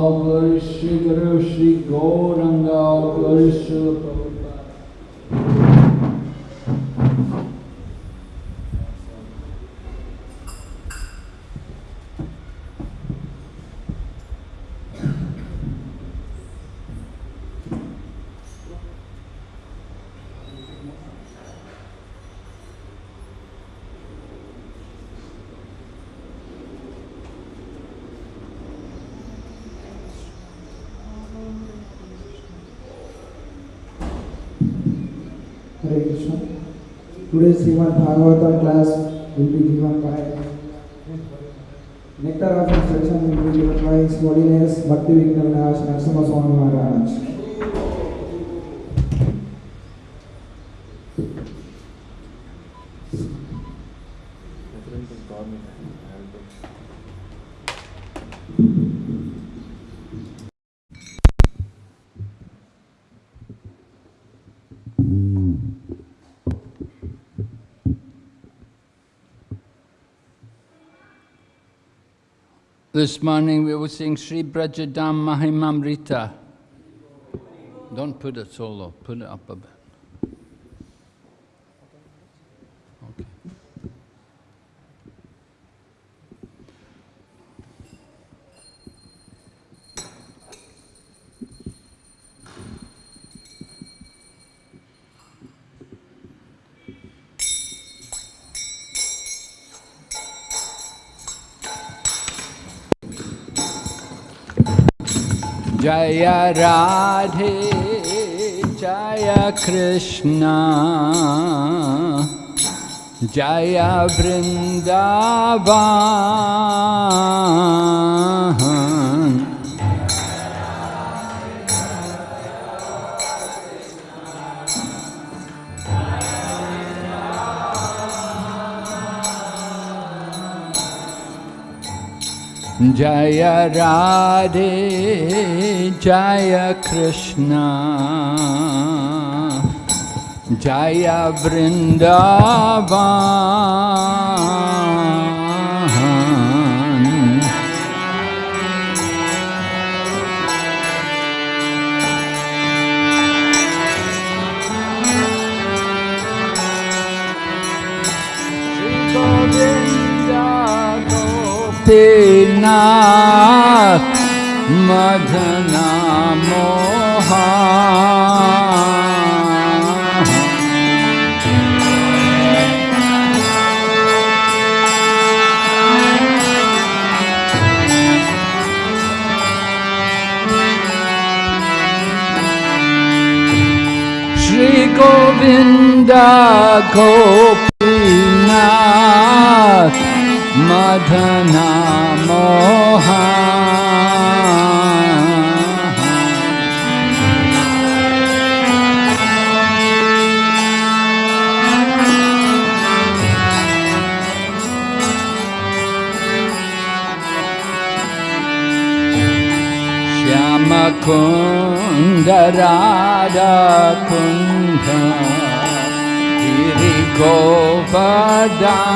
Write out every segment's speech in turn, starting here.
Glory Sri Guru Sri Gauranga, Glory Srila Prabhupada. Hare Krishna. Today's Srimad Bhagavatam class will be given by Nectar of Instruction will be given by His Holiness Bhakti Vignavinaj Narasimha Swami Maharaj. This morning we will sing Sri Brajadam Mahimamrita. Don't put it solo, put it up a bit. Jaya Radhe, Jaya Krishna, Jaya Vrindavan. Jaya Radhe, Jaya Krishna, Jaya Vrindavan. Madhana Moha Shri Govinda Gopinath मधनमहा श्यामकुन्दराजु Govardhan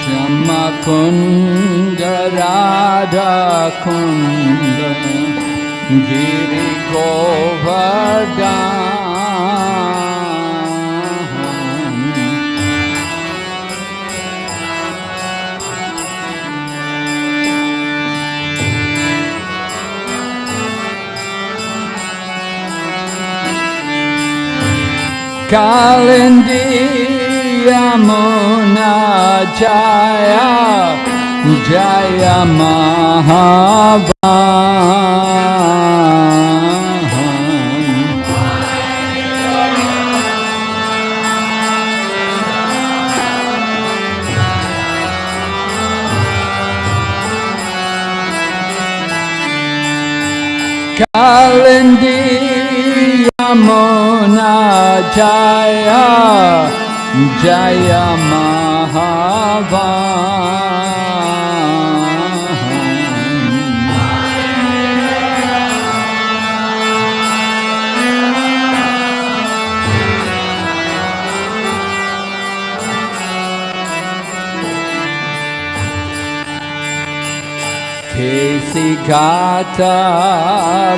Shama Kunda Radha Kunda Giri Govardhan Kalindi Yamuna Jaya Jaya Mahavahan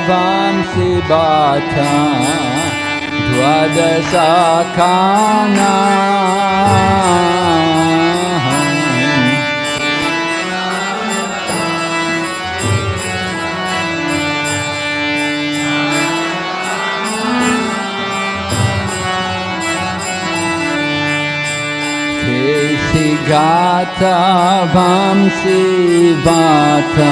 वंशी बाथा द्वादश केशि गात वंसि बाता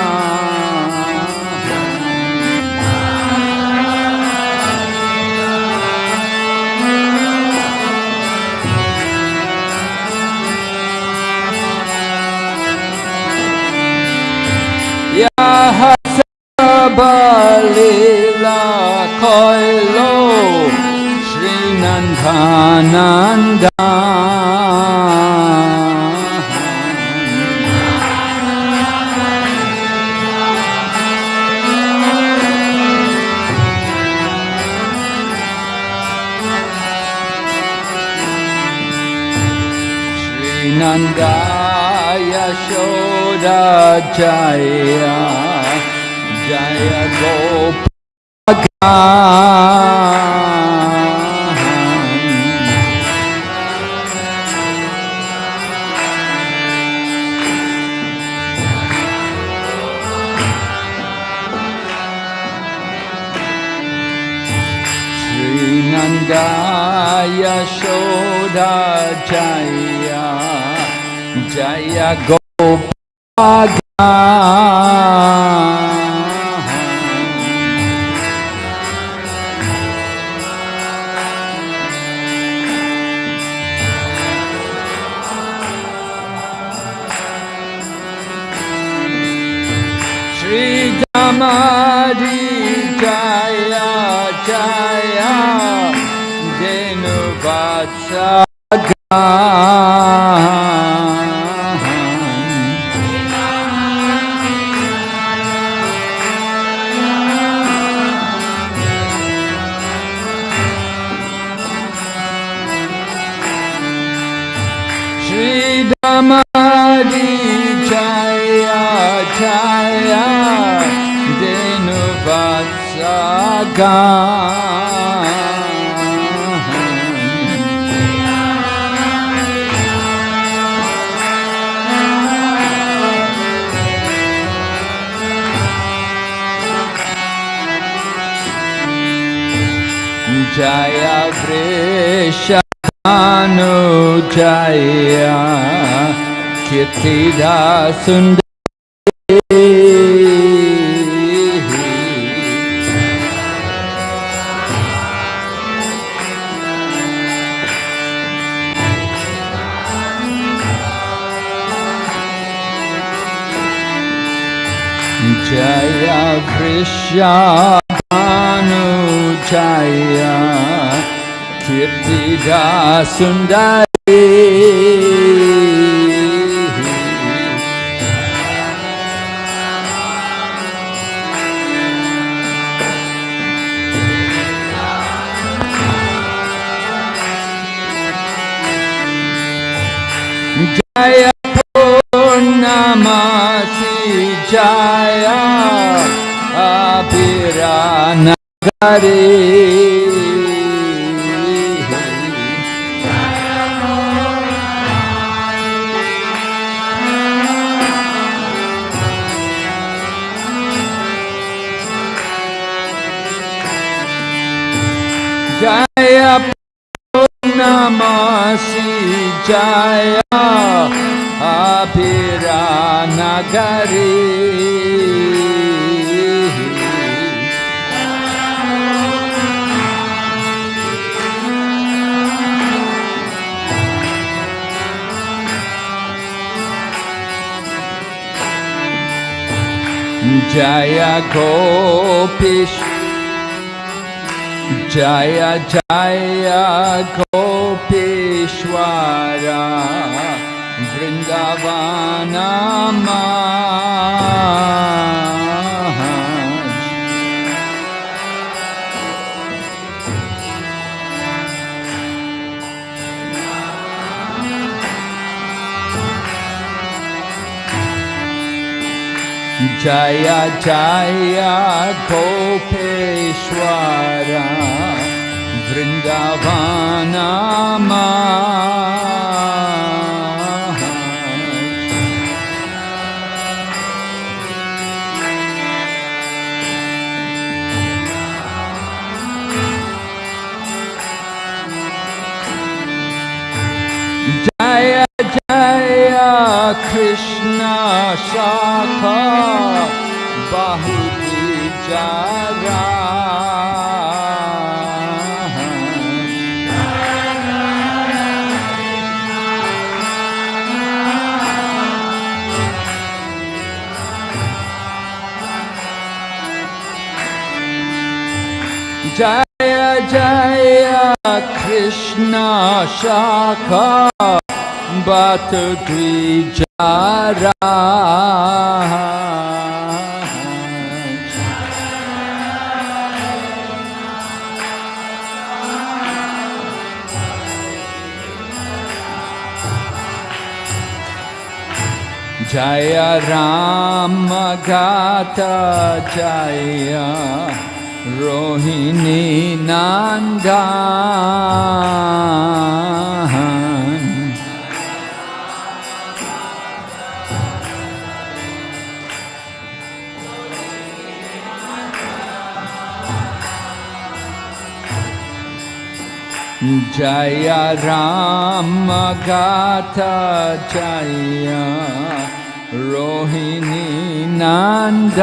Yahasabalila Koilo Srinandhananda Srinanda Yashoda Jaya Jaya Kirtida Apiranagari Jaya Purnamasi Jaya Apiranagari Jaya Gopish. Jaya Jaya Gopishwara. Vrindavana चाया चाया खोपेश्वर वृन्दव बात जय राम गाता जय रोहिणी नंदा। जय राम गाथा जया रोहिणी नंद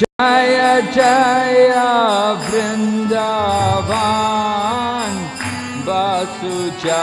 जय जय वृंदावा सुजा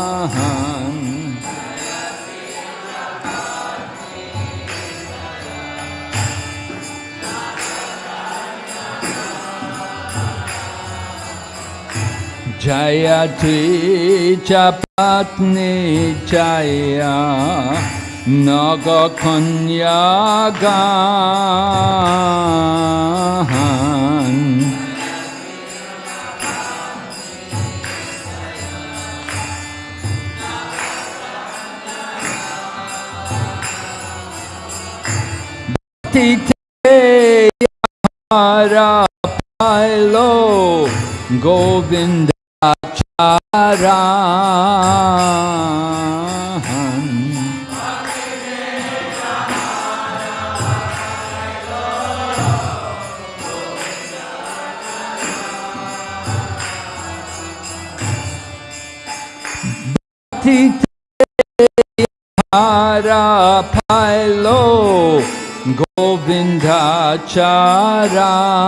Jaya Dvija Patni Jaya Naga Gahan Tite Yara Pailo Govinda Yara Pailo Govinda Charan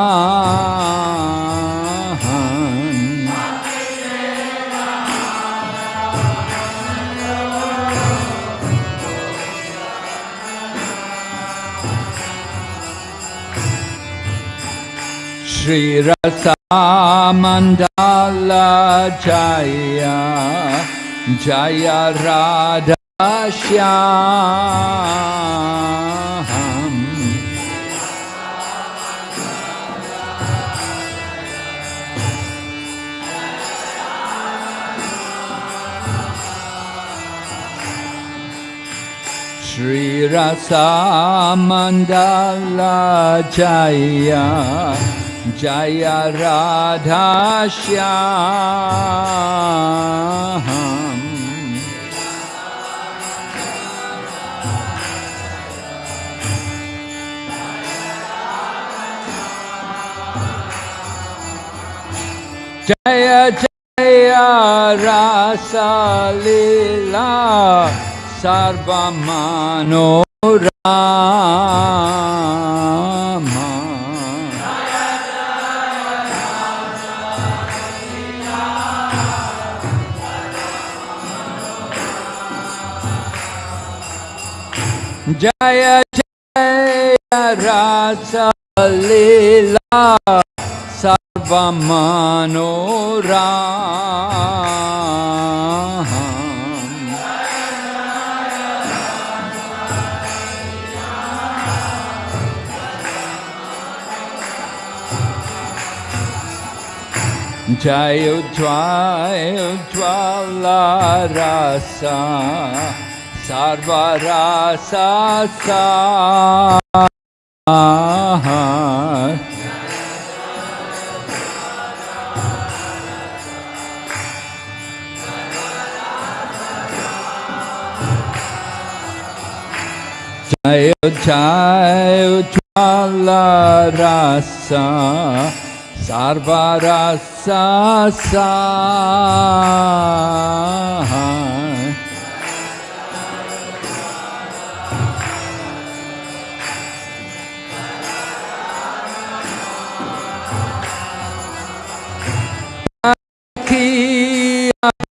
Shri Rasa Mandala Jaya Jaya Radha Shyam Shri Rasa Mandala Jaya Jaya Radha Shyam Jaya Jaya Rasa Lila Sarva Jaya Jaya Rasa Lila Sarva Manoram Jai Ujjwai Ujjwala Rasa Sarva Rasa Sa Jai Jai Ujjwala Rasa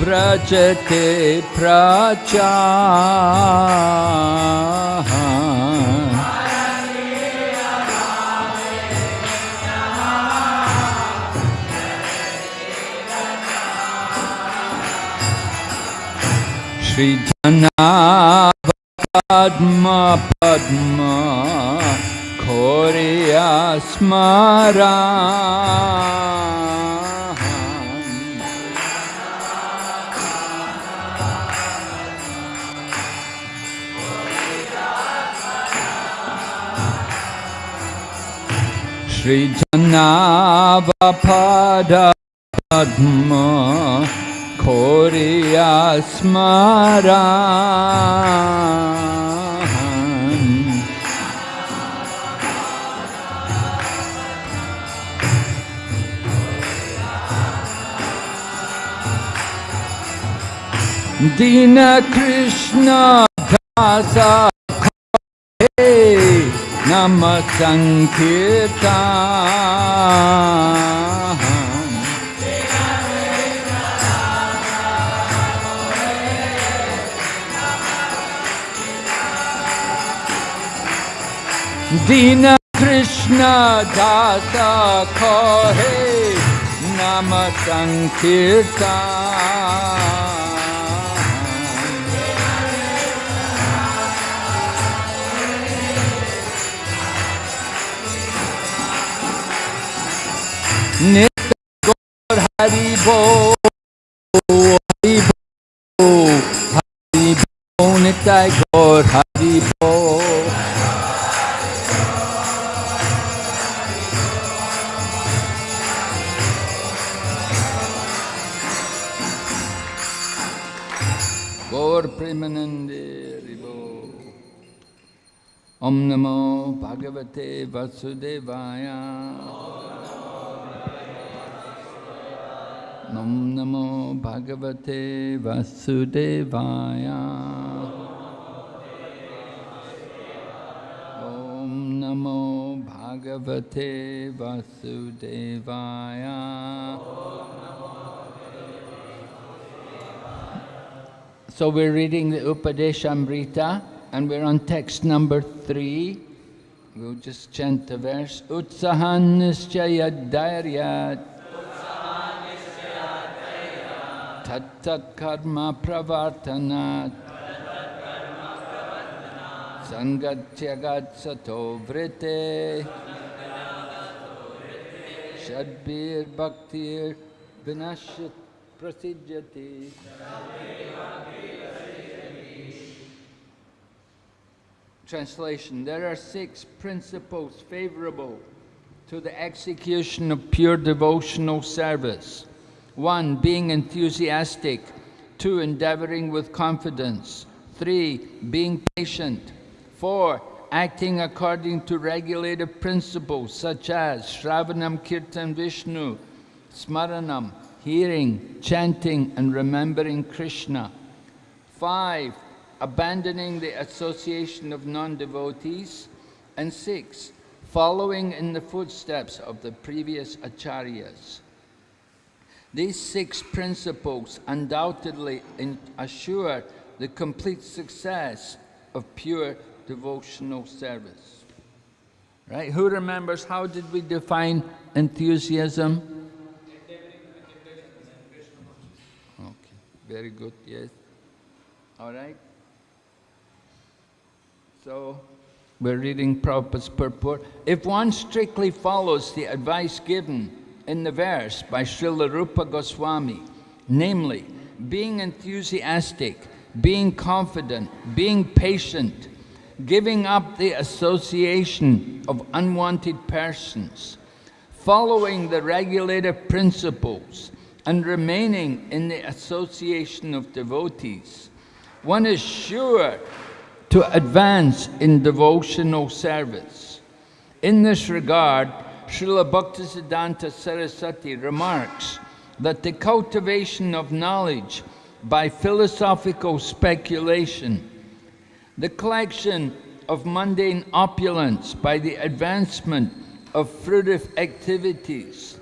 व्रजते प्रचः। श्रीधना पद्म पद्म खोर्या स्मरा। श्रीजन्ना बदपद्मखोया स्मर दीनकृष्णभा नम संकीर्ता दीन कृष्ण दास खोहे नम संकीर्ता Nitya Gaur Hari Bo Hari Bo Hari Bo Nitya Gaur Hari Bo Gaur Premanande Ribo. Om Namo Bhagavate Nam Namo Bhagavate Vasudevaya. Om Namo Bhagavate Vasudevaya. So we're reading the Upadeshamrita and we're on text number three. We'll just chant the verse. Utsahan nischaya Tattat karma pravartanat. Sangatyagat sato vrite. Shadbir bhaktir vinashyat prasidhyati. Translation There are six principles favorable to the execution of pure devotional service. One, being enthusiastic. Two, endeavoring with confidence. Three, being patient. Four, acting according to regulative principles such as Shravanam Kirtan Vishnu, Smaranam, hearing, chanting, and remembering Krishna. Five, abandoning the association of non-devotees. And six, following in the footsteps of the previous acharyas. These six principles undoubtedly assure the complete success of pure devotional service. Right? Who remembers how did we define enthusiasm? Okay, very good, yes. All right. So, we're reading Prabhupada's purport. If one strictly follows the advice given in the verse by Srila Rupa Goswami, namely, being enthusiastic, being confident, being patient, giving up the association of unwanted persons, following the regulative principles, and remaining in the association of devotees, one is sure to advance in devotional service. In this regard, Srila Bhaktisiddhanta Saraswati remarks that the cultivation of knowledge by philosophical speculation, the collection of mundane opulence by the advancement of fruitive activities,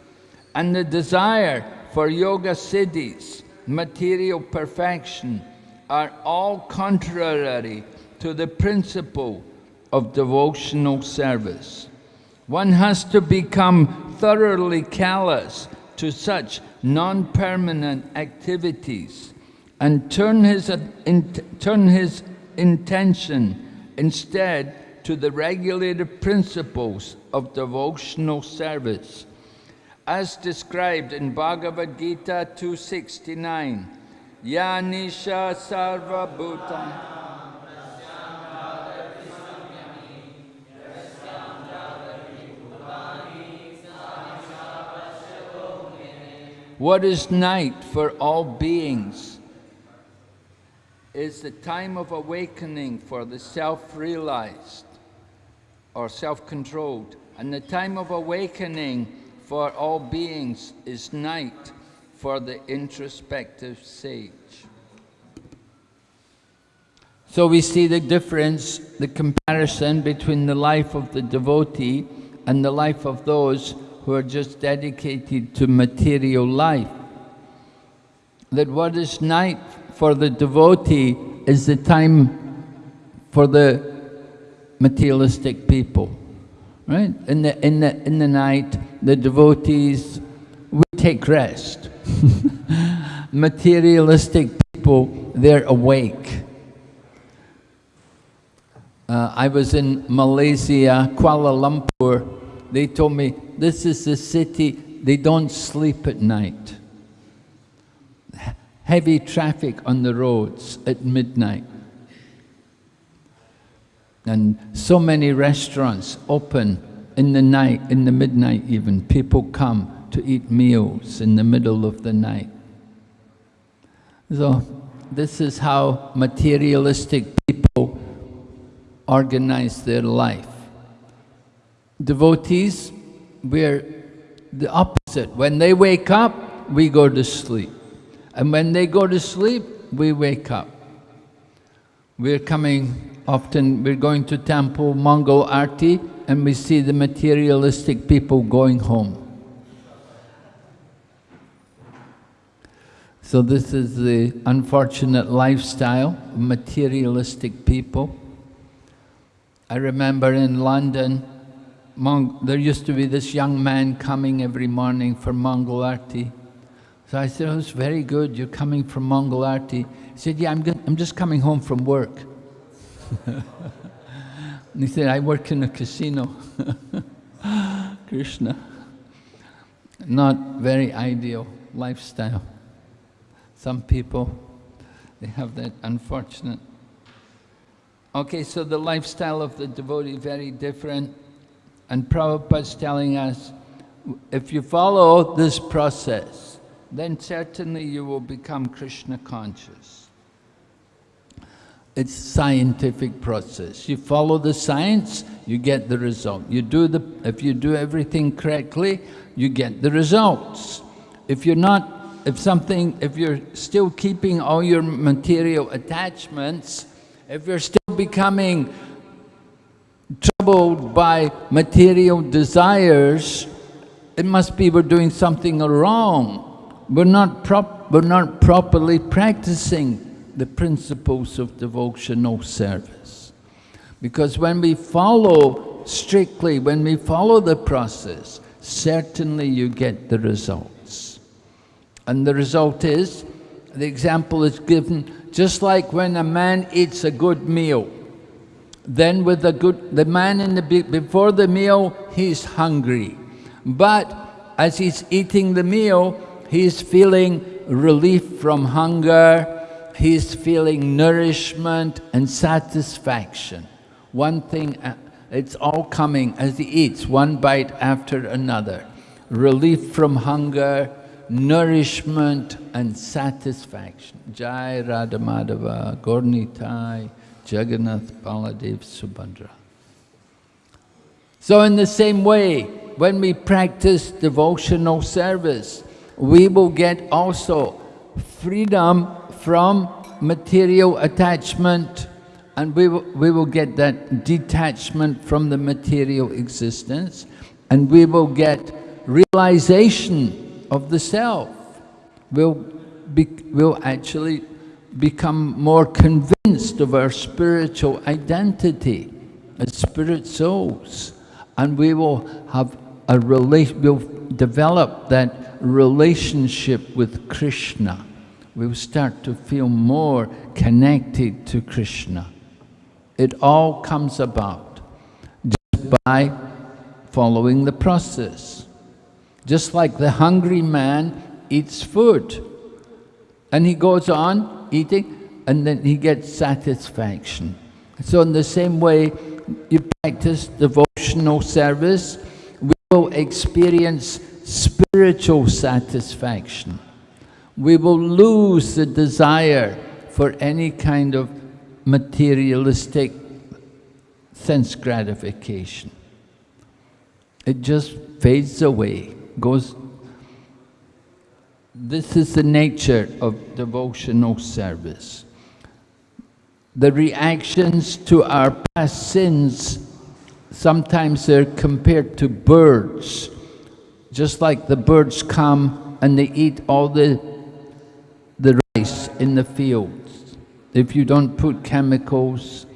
and the desire for yoga siddhis, material perfection, are all contrary to the principle of devotional service. One has to become thoroughly callous to such non-permanent activities and turn his, in, turn his intention instead to the regulated principles of devotional service. As described in Bhagavad Gita 269, Ya Nisha Sarva Bhutam What is night for all beings is the time of awakening for the self-realized or self-controlled. And the time of awakening for all beings is night for the introspective sage. So we see the difference, the comparison between the life of the devotee and the life of those who are just dedicated to material life. That what is night for the devotee is the time for the materialistic people. Right? In the, in the, in the night, the devotees, we take rest. materialistic people, they're awake. Uh, I was in Malaysia, Kuala Lumpur, they told me, this is the city, they don't sleep at night. Heavy traffic on the roads at midnight. And so many restaurants open in the night, in the midnight even. People come to eat meals in the middle of the night. So this is how materialistic people organize their life. Devotees, we're the opposite. When they wake up, we go to sleep. And when they go to sleep, we wake up. We're coming, often we're going to temple, Mongol Arti, and we see the materialistic people going home. So this is the unfortunate lifestyle of materialistic people. I remember in London, Mong there used to be this young man coming every morning for Mongol Arti. So I said, oh, it's very good, you're coming from Mongol Arti. He said, yeah, I'm, I'm just coming home from work. and he said, I work in a casino. Krishna. Not very ideal lifestyle. Some people, they have that unfortunate. Okay, so the lifestyle of the devotee very different. And Prabhupada's telling us, if you follow this process, then certainly you will become Krishna conscious. It's scientific process. You follow the science, you get the result. You do the, if you do everything correctly, you get the results. If you're not if something, if you're still keeping all your material attachments, if you're still becoming troubled by material desires, it must be we're doing something wrong. We're not, prop, we're not properly practicing the principles of devotional service. Because when we follow strictly, when we follow the process, certainly you get the results. And the result is, the example is given, just like when a man eats a good meal, then with the good, the man in the, before the meal, he's hungry. But as he's eating the meal, he's feeling relief from hunger, he's feeling nourishment and satisfaction. One thing, uh, it's all coming as he eats, one bite after another. Relief from hunger, nourishment and satisfaction. Jai Radha Madhava, Gaura-Nitai, Jagannath Baladev Subhadra. So in the same way, when we practice devotional service, we will get also freedom from material attachment and we will, we will get that detachment from the material existence and we will get realization of the self We'll, be, we'll actually become more convinced of our spiritual identity as spirit souls. And we will have a relation, we'll develop that relationship with Krishna. We'll start to feel more connected to Krishna. It all comes about just by following the process. Just like the hungry man eats food. And he goes on eating and then he gets satisfaction. So in the same way, you practice devotional service, we will experience spiritual satisfaction. We will lose the desire for any kind of materialistic sense gratification. It just fades away goes, this is the nature of devotional service. The reactions to our past sins, sometimes they're compared to birds. Just like the birds come and they eat all the, the rice in the fields. If you don't put chemicals,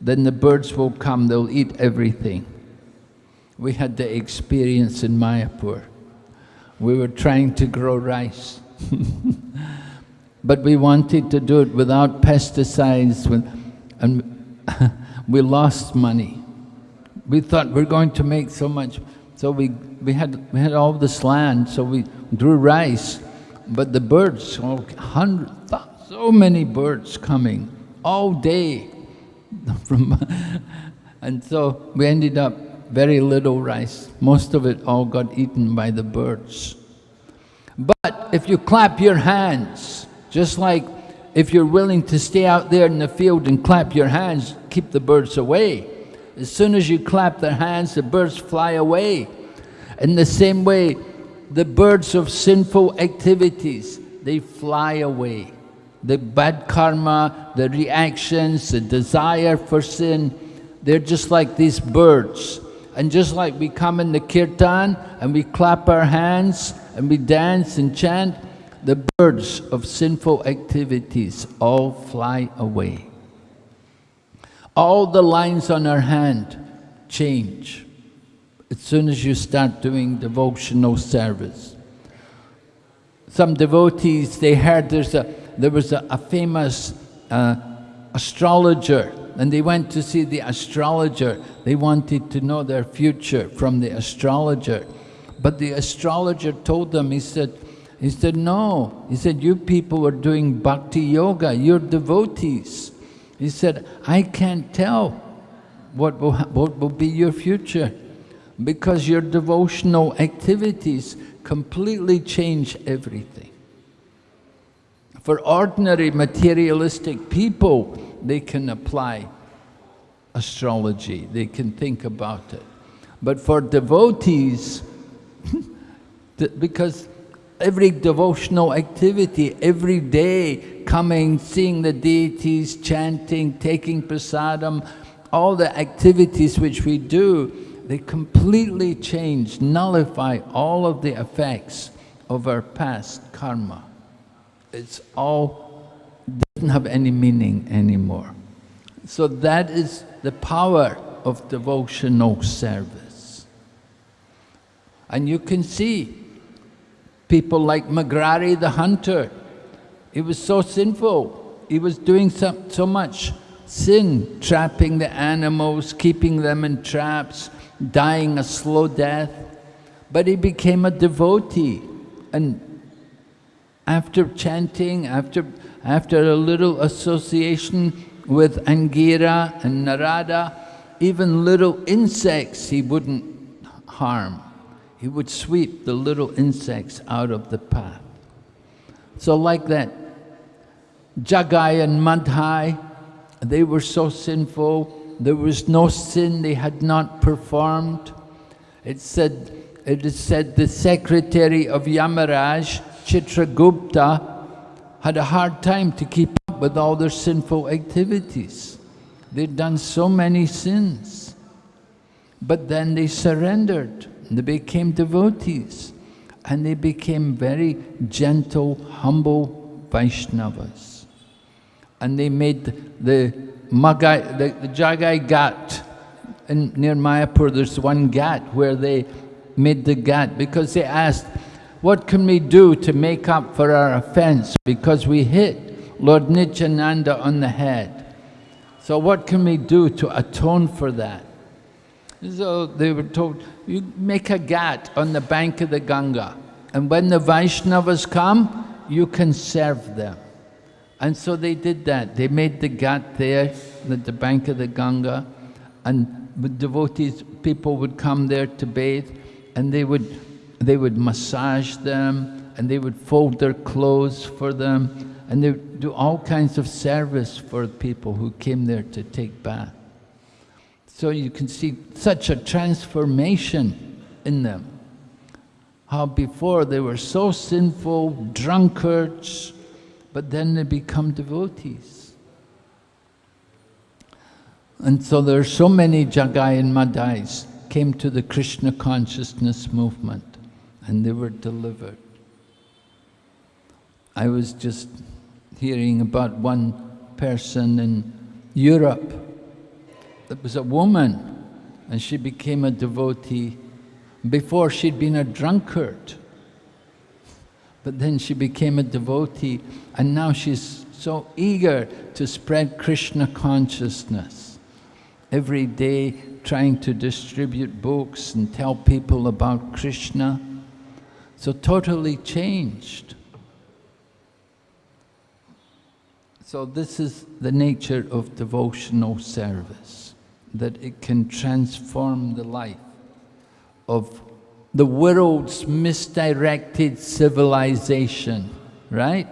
then the birds will come, they'll eat everything. We had the experience in Mayapur we were trying to grow rice. but we wanted to do it without pesticides, and we lost money. We thought we're going to make so much, so we, we, had, we had all this land, so we grew rice, but the birds, oh, so many birds coming all day. From, and so we ended up very little rice. Most of it all got eaten by the birds. But if you clap your hands, just like if you're willing to stay out there in the field and clap your hands, keep the birds away. As soon as you clap their hands, the birds fly away. In the same way, the birds of sinful activities, they fly away. The bad karma, the reactions, the desire for sin, they're just like these birds. And just like we come in the kirtan and we clap our hands and we dance and chant, the birds of sinful activities all fly away. All the lines on our hand change as soon as you start doing devotional service. Some devotees, they heard there's a, there was a, a famous uh, astrologer and they went to see the astrologer. They wanted to know their future from the astrologer. But the astrologer told them, he said, he said, no. He said, you people are doing bhakti yoga, you're devotees. He said, I can't tell what will, what will be your future because your devotional activities completely change everything. For ordinary materialistic people, they can apply astrology, they can think about it. But for devotees, because every devotional activity, every day, coming, seeing the deities, chanting, taking prasadam, all the activities which we do, they completely change, nullify all of the effects of our past karma. It's all, doesn't have any meaning anymore. So that is the power of devotional service. And you can see people like Mrigari the hunter, he was so sinful, he was doing so, so much sin, trapping the animals, keeping them in traps, dying a slow death. But he became a devotee. And after chanting, after, after a little association with Angira and Narada, even little insects he wouldn't harm. He would sweep the little insects out of the path. So like that, Jagai and Madhai, they were so sinful, there was no sin they had not performed. It said, it is said the secretary of Yamaraj, Chitragupta, had a hard time to keep up with all their sinful activities. They'd done so many sins. But then they surrendered, they became devotees, and they became very gentle, humble Vaishnavas. And they made the Magai, the, the Jagai Ghat, in, near Mayapur, there's one ghat where they made the ghat because they asked, what can we do to make up for our offense because we hit Lord Nityananda on the head? So what can we do to atone for that? So they were told, you make a ghat on the bank of the Ganga and when the Vaishnavas come, you can serve them. And so they did that. They made the ghat there at the bank of the Ganga and devotees, people would come there to bathe and they would, they would massage them and they would fold their clothes for them and they would do all kinds of service for people who came there to take bath. So you can see such a transformation in them. How before they were so sinful, drunkards, but then they become devotees. And so there are so many Jagai and Madhais came to the Krishna consciousness movement and they were delivered. I was just hearing about one person in Europe that was a woman and she became a devotee. Before she'd been a drunkard. But then she became a devotee and now she's so eager to spread Krishna consciousness. Every day trying to distribute books and tell people about Krishna. So totally changed. So this is the nature of devotional service, that it can transform the life of the world's misdirected civilization, right?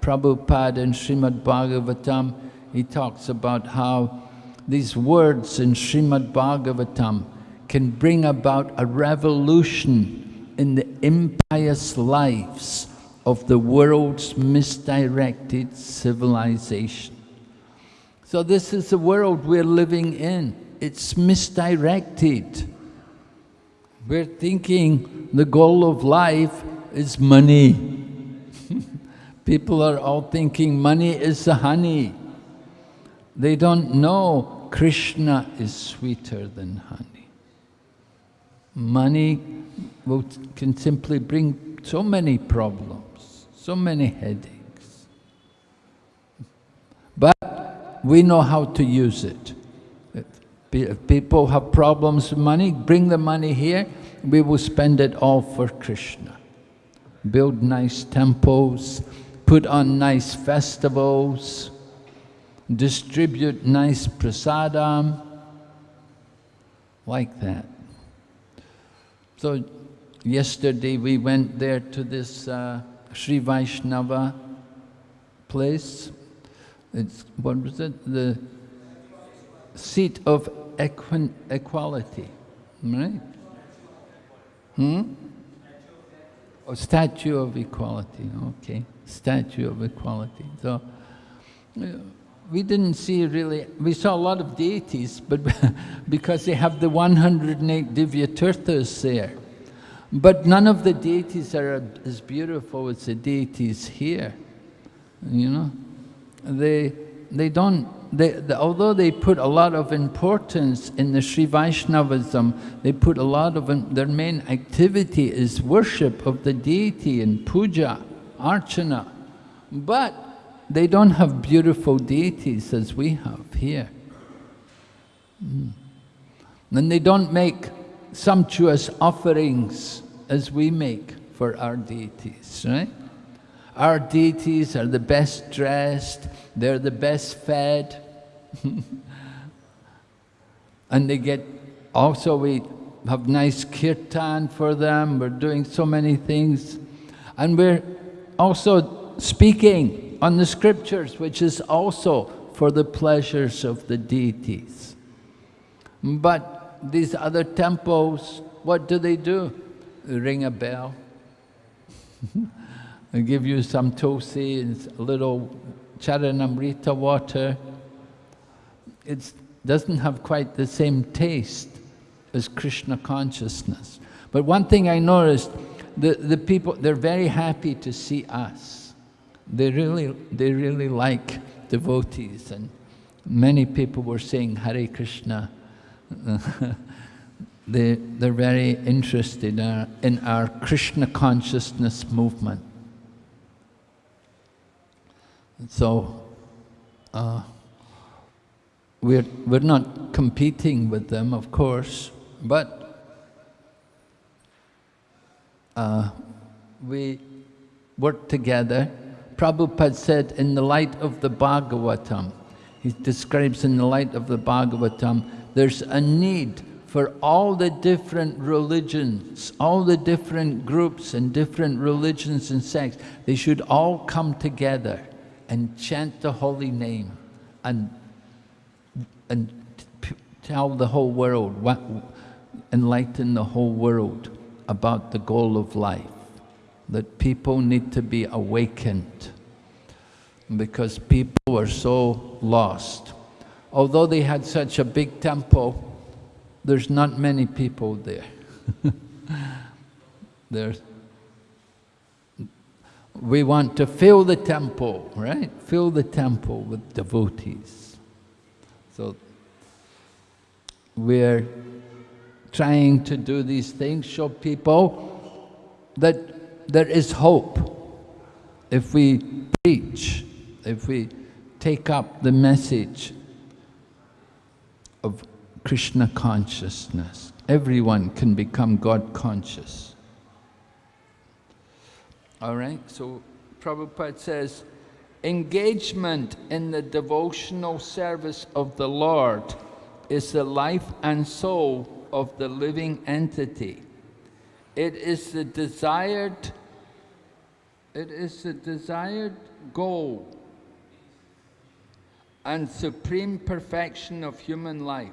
Prabhupada in Srimad Bhagavatam, he talks about how these words in Srimad Bhagavatam can bring about a revolution in the impious lives of the world's misdirected civilization. So this is the world we're living in. It's misdirected. We're thinking the goal of life is money. People are all thinking money is the honey. They don't know Krishna is sweeter than honey. Money will, can simply bring so many problems, so many headaches. But we know how to use it. If people have problems with money, bring the money here, we will spend it all for Krishna. Build nice temples, put on nice festivals, distribute nice prasadam, like that. So yesterday we went there to this uh, Sri Vaishnava place. It's, what was it? The seat of equality, right? Hmm? Oh, statue of equality, okay statue of equality. So we didn't see really, we saw a lot of deities, but because they have the 108 Divya Tirthas there. But none of the deities are as beautiful as the deities here, you know. They, they don't, they, although they put a lot of importance in the Sri Vaishnavism, they put a lot of, their main activity is worship of the deity and puja archana. But they don't have beautiful deities as we have here. Mm. And they don't make sumptuous offerings as we make for our deities, right? Our deities are the best dressed, they're the best fed. and they get, also we have nice kirtan for them, we're doing so many things. And we're also speaking on the scriptures, which is also for the pleasures of the deities. But these other temples, what do they do? They ring a bell. give you some tulsi and a little charanamrita water. It doesn't have quite the same taste as Krishna consciousness. But one thing I noticed, the, the people, they're very happy to see us. They really, they really like devotees and many people were saying Hare Krishna. they, they're very interested in our, in our Krishna consciousness movement. So, uh, we're, we're not competing with them, of course, but uh, we work together. Prabhupada said, in the light of the Bhagavatam, he describes in the light of the Bhagavatam, there's a need for all the different religions, all the different groups and different religions and sects, they should all come together and chant the holy name and, and tell the whole world, what, enlighten the whole world about the goal of life, that people need to be awakened because people are so lost. Although they had such a big temple, there's not many people there. there's, we want to fill the temple, right? Fill the temple with devotees. So we're trying to do these things, show people that there is hope if we preach, if we take up the message of Krishna consciousness. Everyone can become God conscious. All right, so Prabhupada says, engagement in the devotional service of the Lord is the life and soul of the living entity. It is the desired, it is the desired goal and supreme perfection of human life.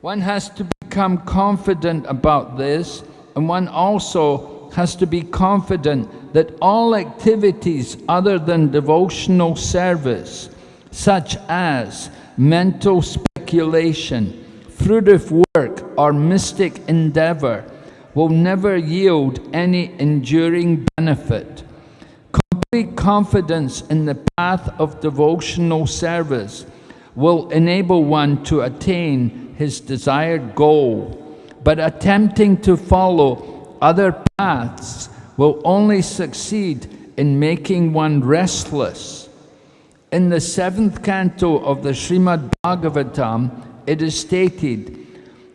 One has to become confident about this and one also has to be confident that all activities other than devotional service, such as mental speculation, fruitive work, or mystic endeavor, will never yield any enduring benefit. Complete confidence in the path of devotional service will enable one to attain his desired goal, but attempting to follow other paths will only succeed in making one restless. In the seventh canto of the Srimad Bhagavatam, it is stated,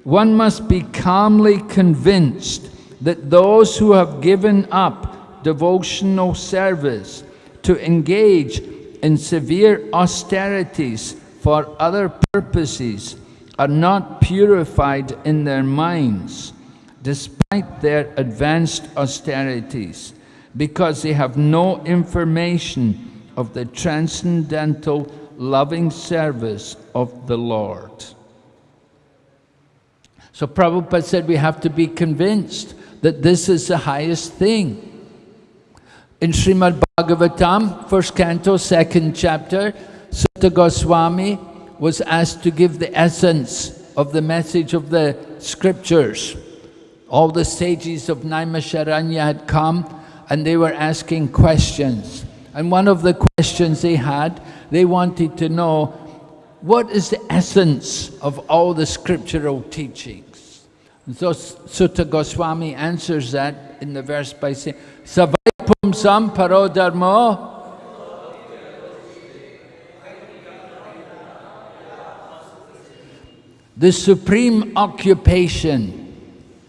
one must be calmly convinced that those who have given up devotional service to engage in severe austerities for other purposes are not purified in their minds, their advanced austerities, because they have no information of the transcendental loving service of the Lord. So Prabhupada said we have to be convinced that this is the highest thing. In Srimad Bhagavatam, first canto, second chapter, Suta Goswami was asked to give the essence of the message of the scriptures. All the sages of Naimisharanya had come and they were asking questions. And one of the questions they had, they wanted to know, what is the essence of all the scriptural teachings? And so Suta Goswami answers that in the verse by saying, Savai pumsam paro dharmo The supreme occupation,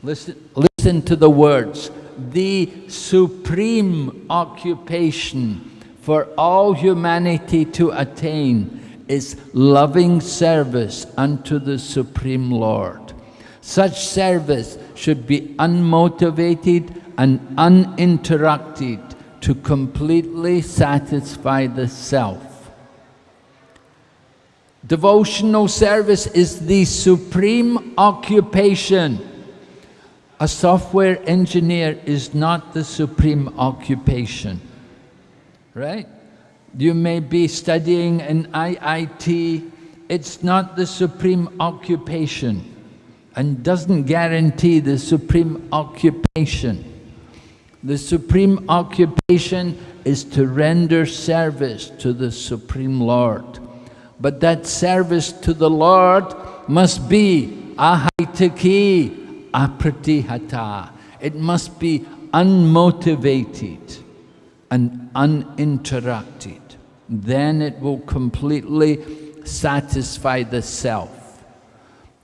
listen, listen to the words, the supreme occupation for all humanity to attain is loving service unto the Supreme Lord. Such service should be unmotivated and uninterrupted to completely satisfy the self. Devotional service is the supreme occupation. A software engineer is not the supreme occupation right? You may be studying in IIT, it's not the supreme occupation and doesn't guarantee the supreme occupation. The supreme occupation is to render service to the Supreme Lord. But that service to the Lord must be ahaitaki apratihata. It must be unmotivated and uninterrupted. Then it will completely satisfy the self.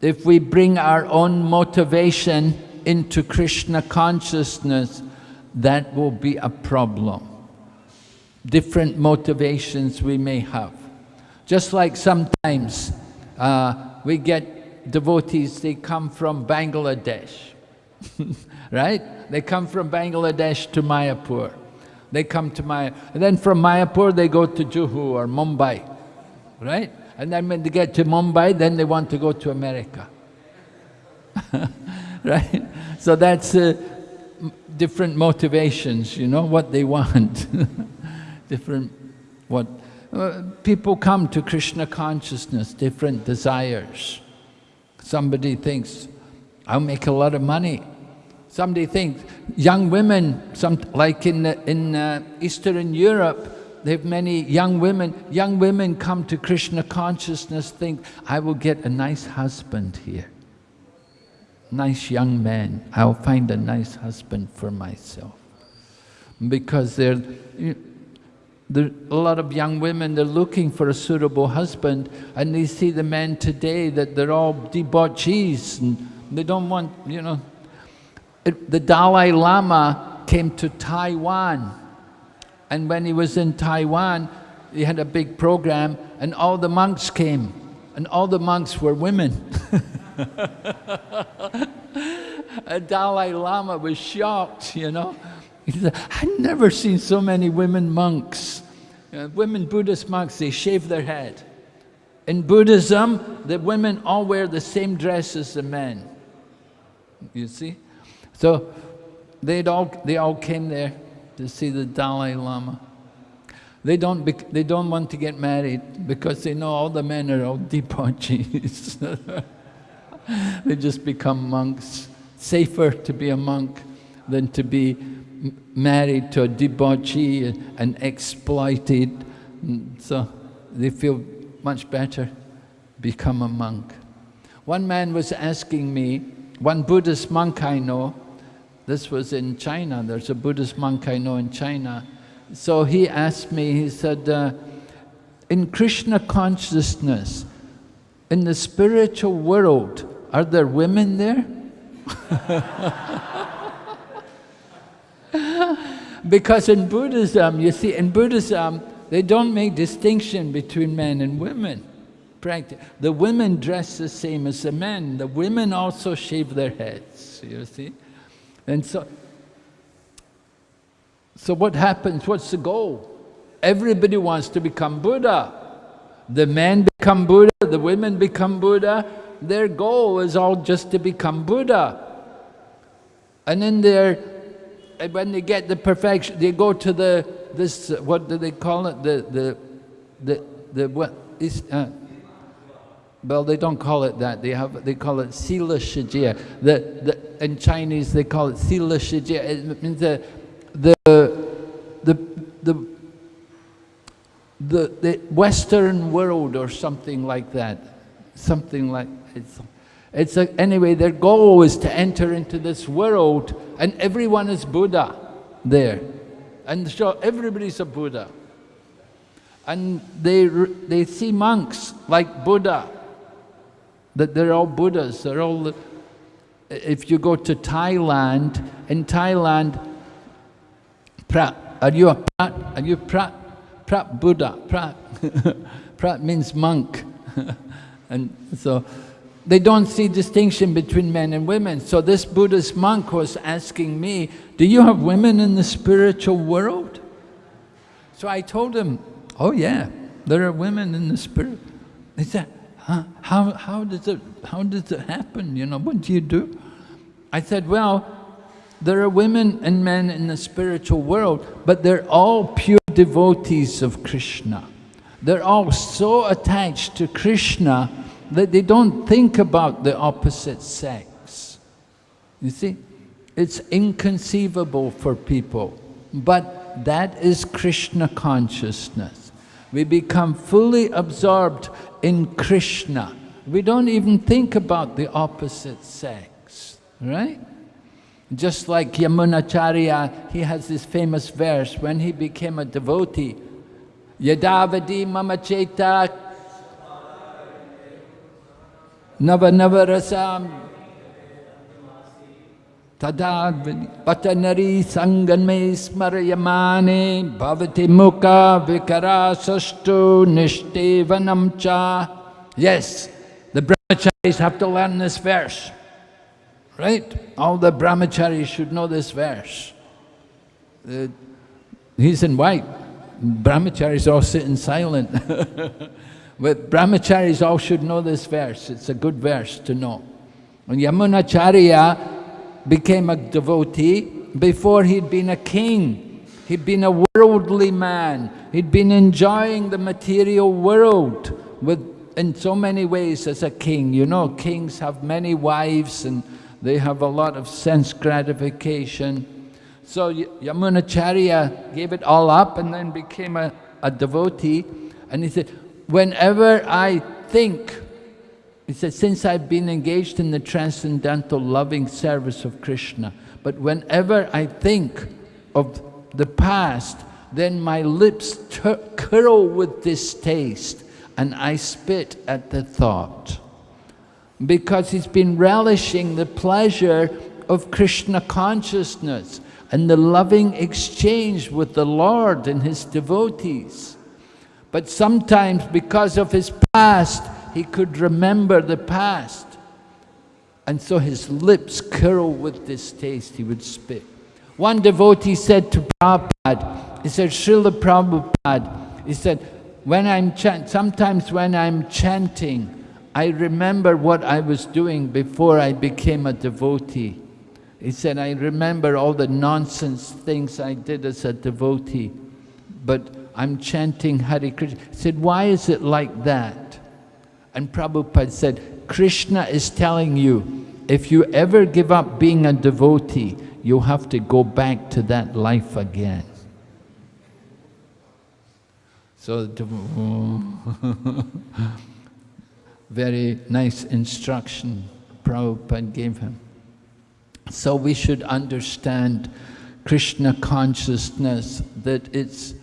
If we bring our own motivation into Krishna consciousness, that will be a problem. Different motivations we may have. Just like sometimes uh, we get devotees, they come from Bangladesh, right? They come from Bangladesh to Mayapur. They come to Maya, and then from Mayapur they go to Juhu or Mumbai, right? And then when they get to Mumbai, then they want to go to America, right? So that's uh, different motivations, you know, what they want. different, what, uh, people come to Krishna consciousness, different desires. Somebody thinks, I'll make a lot of money. Somebody thinks, young women, some, like in, in uh, Eastern Europe, they have many young women. Young women come to Krishna consciousness, think, I will get a nice husband here. Nice young man. I'll find a nice husband for myself. Because they're, a lot of young women, they're looking for a suitable husband and they see the men today that they're all debauchees and they don't want, you know, it, the Dalai Lama came to Taiwan. And when he was in Taiwan, he had a big program and all the monks came. And all the monks were women. a Dalai Lama was shocked, you know. He said, I've never seen so many women monks. Uh, women Buddhist monks, they shave their head. In Buddhism, the women all wear the same dress as the men. You see? So they'd all, they all came there to see the Dalai Lama. They don't, they don't want to get married because they know all the men are all debauchees. they just become monks. Safer to be a monk than to be married to a debauchee and, and exploited. So they feel much better become a monk. One man was asking me, one Buddhist monk I know, this was in China, there's a Buddhist monk I know in China, so he asked me, he said, uh, in Krishna consciousness, in the spiritual world, are there women there? because in Buddhism, you see, in Buddhism, they don't make distinction between men and women. Practice the women dress the same as the men. The women also shave their heads, you see. And so, so what happens? What's the goal? Everybody wants to become Buddha. The men become Buddha, the women become Buddha. Their goal is all just to become Buddha. And in their, when they get the perfection, they go to the, this, what do they call it? The, the, the, the what is, uh, well, they don't call it that. They have they call it sila shijia. The, the in Chinese they call it sila shijia. It means the the the the the, the Western world or something like that. Something like it's it's a, anyway. Their goal is to enter into this world, and everyone is Buddha there, and so everybody's a Buddha. And they they see monks like Buddha that they're all Buddhas, they're all, if you go to Thailand, in Thailand, Prat, are you a Prat? Are you Prat? Prat Buddha, Prat. prat means monk. and so they don't see distinction between men and women. So this Buddhist monk was asking me, do you have women in the spiritual world? So I told him, oh yeah, there are women in the spirit. He said, huh? how, how, does it, how does it happen? You know, what do you do? I said, well, there are women and men in the spiritual world, but they're all pure devotees of Krishna. They're all so attached to Krishna that they don't think about the opposite sex. You see, it's inconceivable for people, but that is Krishna consciousness. We become fully absorbed in Krishna. We don't even think about the opposite sex, right? Just like Yamunacharya, he has this famous verse when he became a devotee. Yadavadi mamacheta nava navarasam Tadad patanari sanganme smarayamane bhavati mukha vikarasastu nishtevanam cha. Yes, the brahmacharis have to learn this verse. Right? All the brahmacharis should know this verse. Uh, he's in white. Brahmacharis all sitting silent. but brahmacharis all should know this verse. It's a good verse to know. And Yamunacharya became a devotee before he'd been a king. He'd been a worldly man. He'd been enjoying the material world with, in so many ways as a king. You know, kings have many wives and they have a lot of sense gratification. So Yamunacharya gave it all up and then became a, a devotee. And he said, whenever I think he said, since I've been engaged in the transcendental loving service of Krishna, but whenever I think of the past, then my lips curl with distaste and I spit at the thought. Because he's been relishing the pleasure of Krishna consciousness and the loving exchange with the Lord and his devotees. But sometimes because of his past, he could remember the past. And so his lips curl with distaste, he would spit. One devotee said to Prabhupada, he said, Srila Prabhupada, he said, when I'm sometimes when I'm chanting, I remember what I was doing before I became a devotee. He said, I remember all the nonsense things I did as a devotee, but I'm chanting Hare Krishna. He said, why is it like that? And Prabhupada said, Krishna is telling you, if you ever give up being a devotee, you'll have to go back to that life again. So, very nice instruction Prabhupada gave him. So we should understand Krishna consciousness, that it's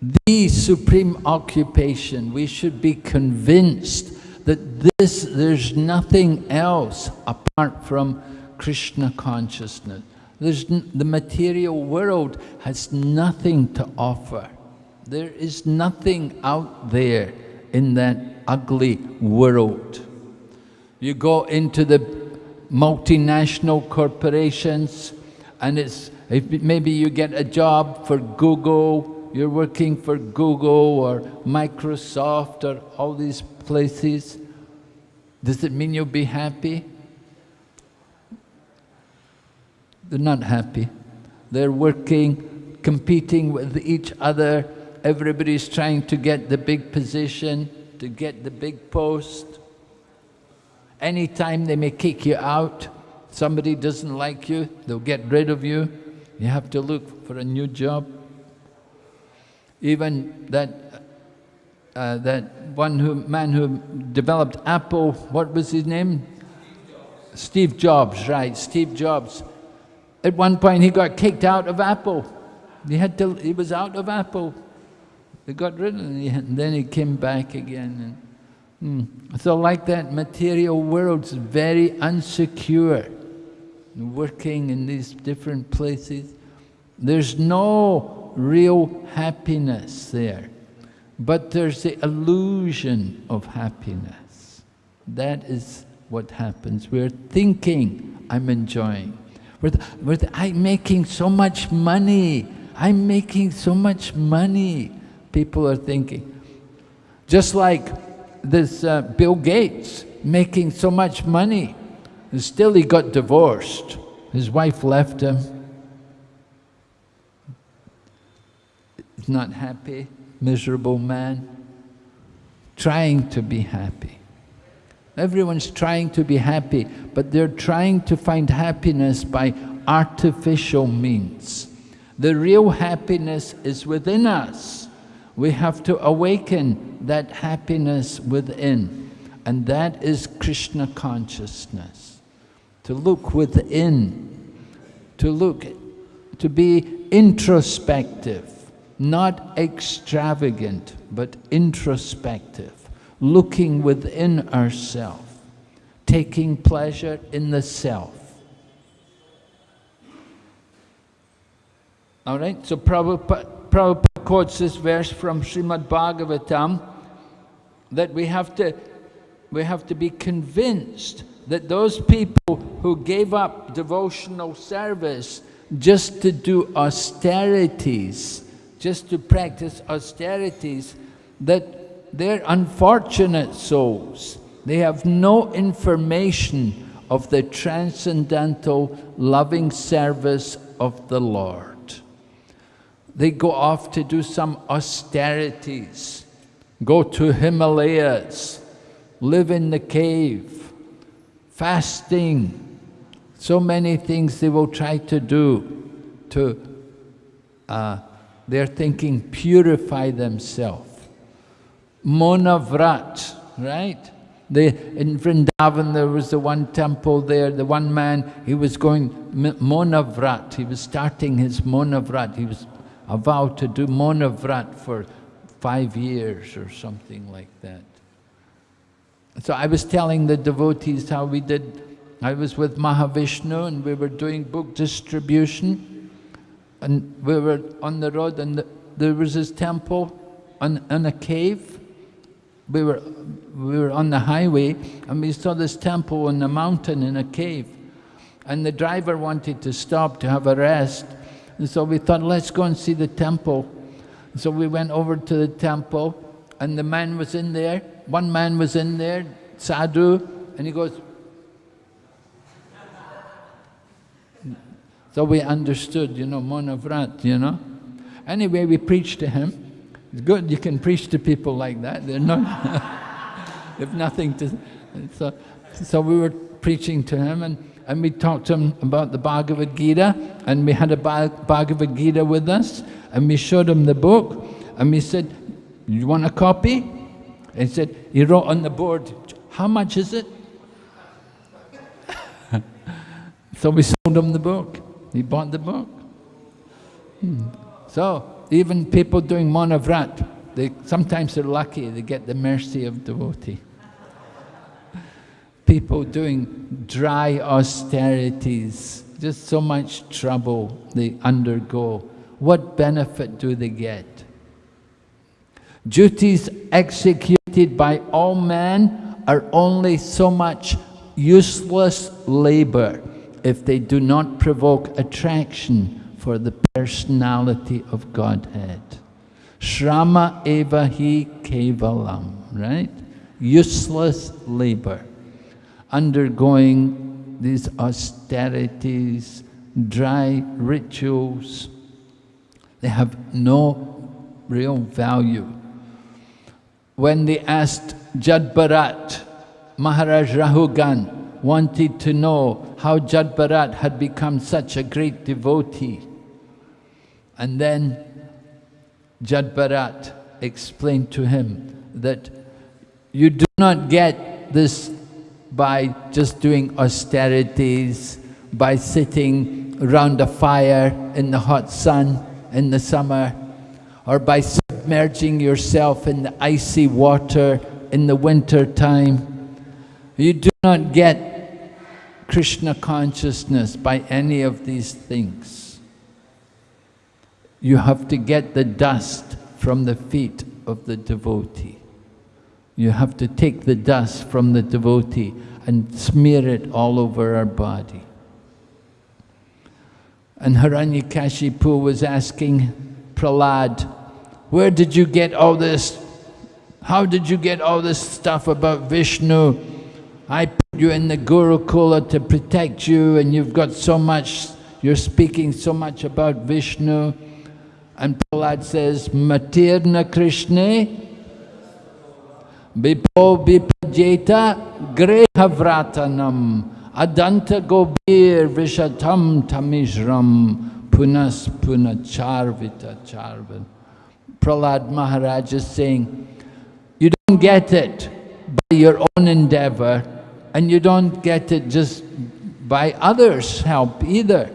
the supreme occupation. We should be convinced that this, there's nothing else apart from Krishna consciousness. There's, the material world has nothing to offer. There is nothing out there in that ugly world. You go into the multinational corporations and it's maybe you get a job for Google, you're working for Google or Microsoft or all these places. Does it mean you'll be happy? They're not happy. They're working, competing with each other, everybody's trying to get the big position, to get the big post. Anytime they may kick you out, somebody doesn't like you, they'll get rid of you. You have to look for a new job. Even that, uh, that one who, man who developed Apple, what was his name? Steve Jobs. Right, Steve Jobs. At one point he got kicked out of Apple. He had to, he was out of Apple. They got rid of him, and then he came back again. And, hmm. So like that, material world's very unsecure. Working in these different places, there's no real happiness there. But there's the illusion of happiness. That is what happens. We're thinking, I'm enjoying. We're, we're I'm making so much money. I'm making so much money people are thinking. Just like this uh, Bill Gates making so much money, and still he got divorced. His wife left him. Not happy, miserable man, trying to be happy. Everyone's trying to be happy, but they're trying to find happiness by artificial means. The real happiness is within us we have to awaken that happiness within. And that is Krishna consciousness. To look within, to look, to be introspective, not extravagant, but introspective, looking within ourselves, taking pleasure in the self. All right, so Prabhupada, Prabhupada quotes this verse from Srimad Bhagavatam that we have to we have to be convinced that those people who gave up devotional service just to do austerities, just to practice austerities, that they're unfortunate souls. They have no information of the transcendental loving service of the Lord. They go off to do some austerities, go to Himalayas, live in the cave, fasting, so many things they will try to do to, uh, they're thinking, purify themselves. Monavrat, right? They, in Vrindavan, there was the one temple there, the one man, he was going Monavrat, he was starting his Monavrat, he was a vow to do monavrat for five years or something like that. So I was telling the devotees how we did, I was with Mahavishnu and we were doing book distribution and we were on the road and the, there was this temple on, on a cave. We were, we were on the highway and we saw this temple on the mountain in a cave. And the driver wanted to stop to have a rest and so we thought, let's go and see the temple. So we went over to the temple and the man was in there. One man was in there, sadhu, and he goes, So we understood, you know, Monavrat, you know. Anyway, we preached to him. It's good, you can preach to people like that. They're not, they've nothing to, so, so we were preaching to him and, and we talked to him about the Bhagavad Gita and we had a Bhagavad Gita with us and we showed him the book and we said, you want a copy? And he said, he wrote on the board, how much is it? so we sold him the book. He bought the book. Hmm. So, even people doing monavrat, they, sometimes they're lucky, they get the mercy of devotee. People doing dry austerities, just so much trouble they undergo. What benefit do they get? Duties executed by all men are only so much useless labor if they do not provoke attraction for the personality of Godhead. Shrama eva hi kevalam, right? Useless labor, undergoing these austerities, dry rituals. They have no real value. When they asked Jad Bharat, Maharaj Rahugan, wanted to know how Jad Bharat had become such a great devotee. And then Jad Bharat explained to him that you do not get this by just doing austerities, by sitting around a fire in the hot sun in the summer, or by submerging yourself in the icy water in the winter time. You do not get Krishna consciousness by any of these things. You have to get the dust from the feet of the devotee. You have to take the dust from the devotee and smear it all over our body. And Hiranyakashipu was asking Prahlad, where did you get all this? How did you get all this stuff about Vishnu? I put you in the Gurukula to protect you and you've got so much, you're speaking so much about Vishnu. And Prahlad says, Matirna Krishna Bipo Bipajeta Grehavratanam Adanta Gobir Vishatam Tamishram Punas Punacharvita Charvan. Prahlad Maharaj is saying, you don't get it by your own endeavor, and you don't get it just by others' help either.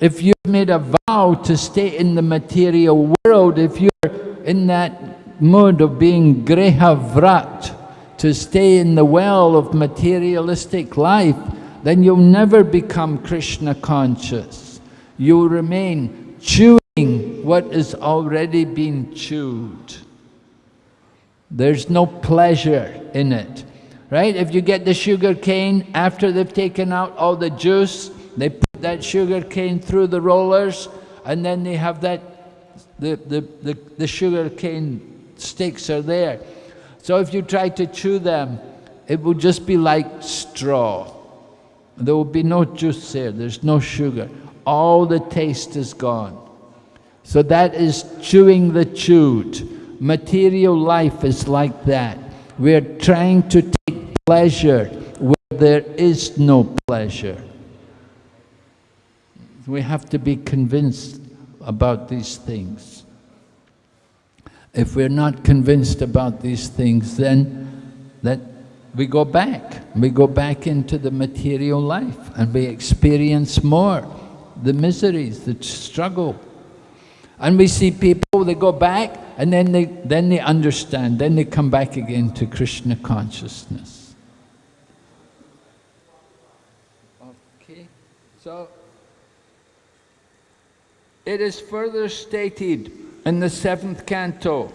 If you've made a vow to stay in the material world, if you're in that mood of being grehavrat, to stay in the well of materialistic life, then you'll never become Krishna conscious. You'll remain chewing what has already been chewed. There's no pleasure in it right? If you get the sugar cane, after they've taken out all the juice, they put that sugar cane through the rollers, and then they have that, the, the, the, the sugar cane sticks are there. So if you try to chew them, it will just be like straw. There will be no juice there, there's no sugar. All the taste is gone. So that is chewing the chewed. Material life is like that. We're trying to take pleasure where there is no pleasure. We have to be convinced about these things. If we're not convinced about these things, then that we go back. We go back into the material life and we experience more the miseries, the struggle. And we see people, they go back and then they, then they understand, then they come back again to Krishna consciousness. Okay, so, it is further stated in the seventh canto,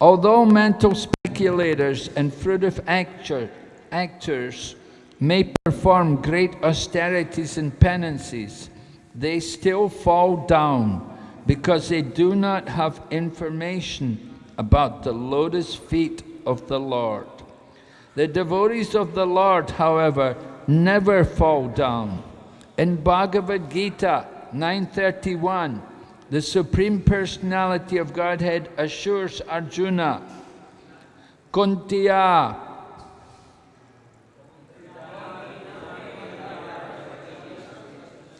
although mental speculators and fruitive actor, actors may perform great austerities and penances, they still fall down because they do not have information about the lotus feet of the Lord. The devotees of the Lord, however, never fall down. In Bhagavad Gita 931, the Supreme Personality of Godhead assures Arjuna, Kuntiya,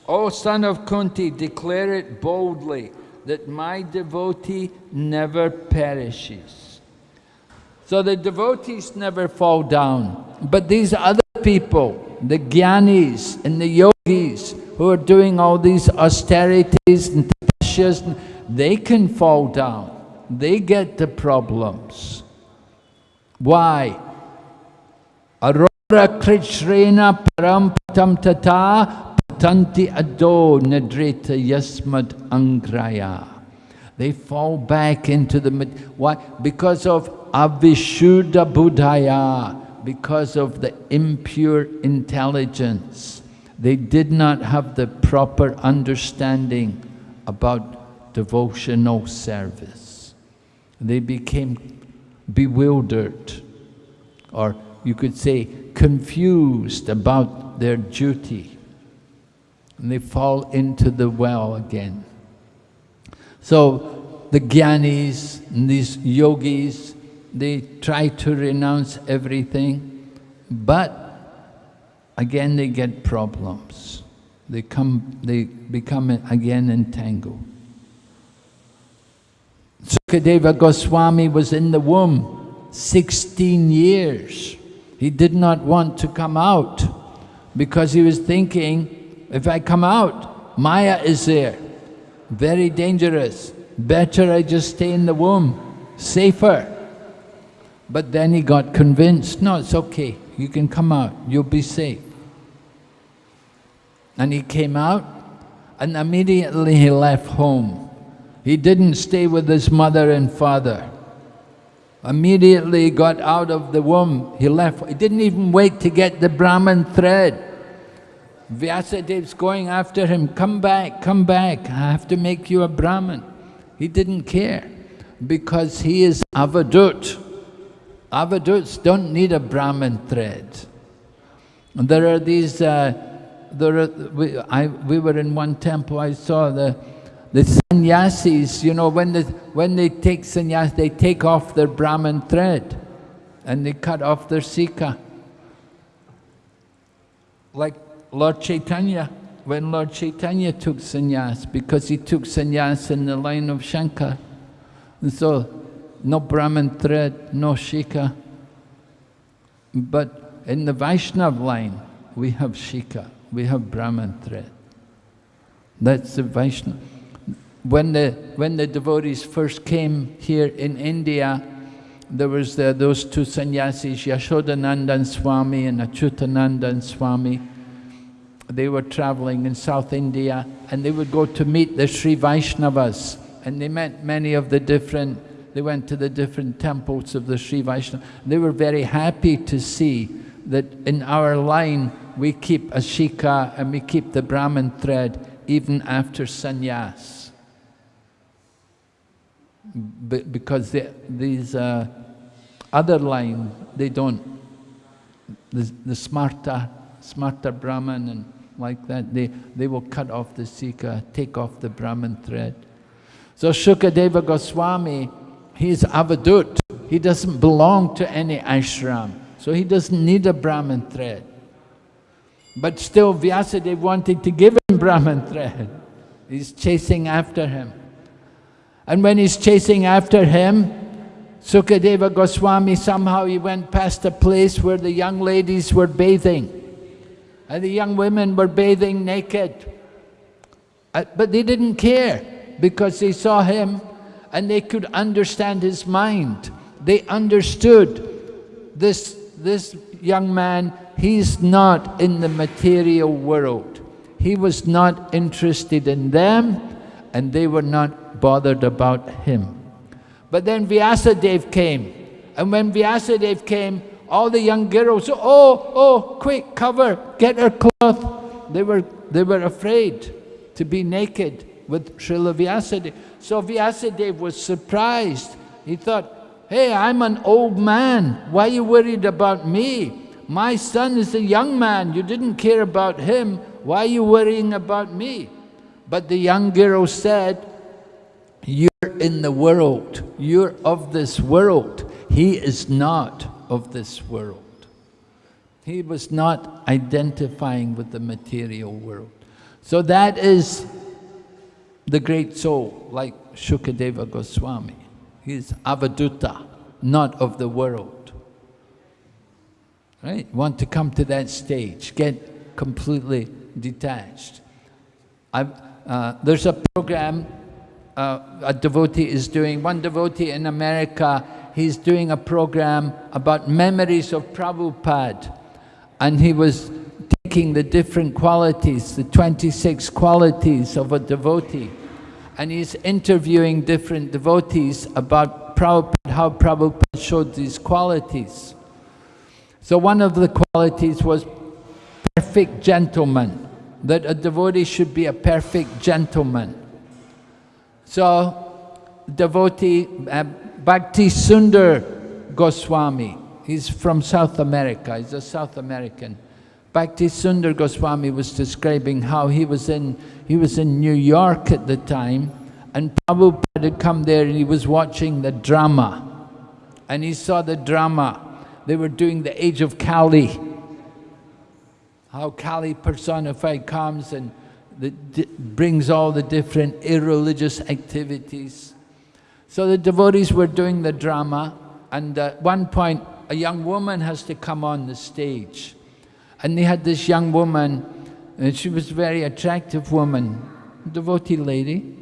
O son of Kunti, declare it boldly that my devotee never perishes. So the devotees never fall down, but these other people, the gyanis and the yogis who are doing all these austerities and tapasya's, they can fall down. They get the problems. Why? Aurora Krishrena Parampatam Tata Tanti ado nadrita yasmad angraya. They fall back into the... Why? Because of avishuddha buddhaya, because of the impure intelligence. They did not have the proper understanding about devotional service. They became bewildered, or you could say confused about their duty and they fall into the well again. So the jnanis and these yogis, they try to renounce everything, but again they get problems. They come, they become again entangled. Sukadeva Goswami was in the womb 16 years. He did not want to come out because he was thinking if I come out, Maya is there. Very dangerous. Better I just stay in the womb. Safer. But then he got convinced, no, it's okay. You can come out. You'll be safe. And he came out and immediately he left home. He didn't stay with his mother and father. Immediately he got out of the womb, he left. He didn't even wait to get the Brahman thread. Vyasadev's going after him, come back, come back, I have to make you a Brahmin. He didn't care because he is avadut. Avaduts don't need a Brahmin thread. There are these, uh, there are, we, I, we were in one temple, I saw the, the sannyasis, you know, when, the, when they take sannyas, they take off their Brahmin thread and they cut off their sika. Like Lord Chaitanya, when Lord Chaitanya took sannyas, because he took sannyas in the line of Shankar. And so, no Brahman thread, no Shika. But in the Vaishnav line, we have Shika, we have Brahman thread. That's the Vaishnav. When the, when the devotees first came here in India, there was the, those two sannyasis, Yashodanandan Swami and Achyutanandan Swami they were traveling in South India and they would go to meet the Sri Vaishnavas and they met many of the different, they went to the different temples of the Sri Vaishnava. They were very happy to see that in our line we keep a shika and we keep the Brahman thread even after sannyas. because they, these uh, other line, they don't, the, the smarta, smarta Brahman and like that. They, they will cut off the Sika, take off the Brahman thread. So Shukadeva Goswami, he is avadut. He doesn't belong to any ashram. So he doesn't need a Brahman thread. But still Vyasadeva wanted to give him Brahman thread. He's chasing after him. And when he's chasing after him, Sukadeva Goswami, somehow he went past a place where the young ladies were bathing and the young women were bathing naked. Uh, but they didn't care because they saw him and they could understand his mind. They understood this, this young man, he's not in the material world. He was not interested in them and they were not bothered about him. But then Vyasadeva came and when Vyasadeva came, all the young girls, oh, oh, oh, quick, cover, get her cloth. They were, they were afraid to be naked with Srila Vyasadeva. So Vyasadeva was surprised. He thought, hey, I'm an old man. Why are you worried about me? My son is a young man. You didn't care about him. Why are you worrying about me? But the young girl said, You're in the world. You're of this world. He is not of this world. He was not identifying with the material world. So that is the great soul, like Shukadeva Goswami. He's avaduta, not of the world. Right? Want to come to that stage, get completely detached. Uh, there's a program uh, a devotee is doing, one devotee in America, he's doing a program about memories of Prabhupada. And he was taking the different qualities, the 26 qualities of a devotee. And he's interviewing different devotees about Prabhupada, how Prabhupada showed these qualities. So one of the qualities was perfect gentleman, that a devotee should be a perfect gentleman. So, devotee uh, Bhakti Sundar Goswami, he's from South America, he's a South American. Bhakti Sundar Goswami was describing how he was in, he was in New York at the time and Prabhupada had come there and he was watching the drama. And he saw the drama. They were doing the Age of Kali. How Kali personified comes and that brings all the different irreligious activities. So the devotees were doing the drama and at one point a young woman has to come on the stage. And they had this young woman, and she was a very attractive woman, devotee lady,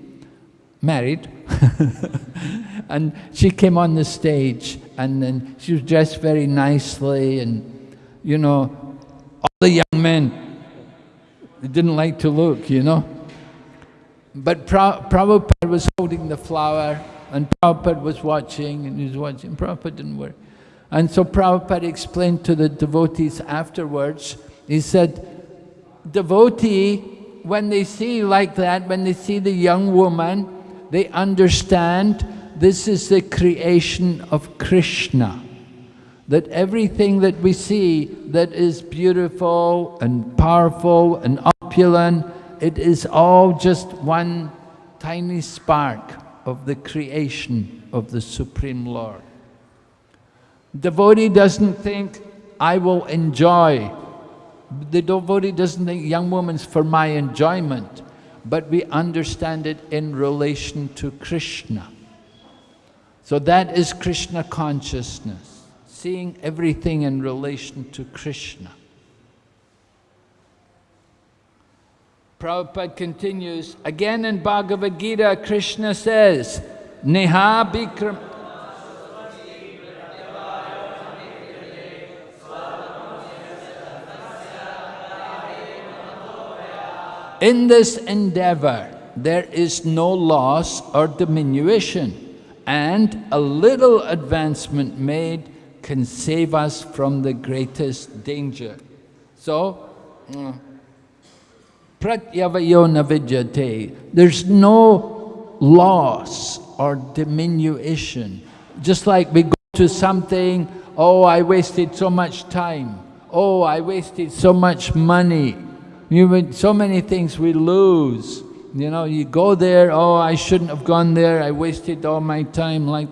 married. and she came on the stage and then she was dressed very nicely and, you know, all the young men didn't like to look, you know. But pra Prabhupada was holding the flower and Prabhupada was watching and he was watching. Prabhupada didn't work. And so Prabhupada explained to the devotees afterwards, he said, devotee, when they see like that, when they see the young woman, they understand this is the creation of Krishna that everything that we see that is beautiful and powerful and opulent, it is all just one tiny spark of the creation of the Supreme Lord. Devotee doesn't think, I will enjoy. The devotee doesn't think young woman's for my enjoyment, but we understand it in relation to Krishna. So that is Krishna consciousness seeing everything in relation to Krishna. Prabhupada continues, again in Bhagavad Gita, Krishna says, Neha Bikram... In this endeavor, there is no loss or diminution, and a little advancement made can save us from the greatest danger. So, uh, pratyavayo there's no loss or diminution. Just like we go to something, oh, I wasted so much time. Oh, I wasted so much money. You, so many things we lose. You know, you go there, oh, I shouldn't have gone there, I wasted all my time. Like,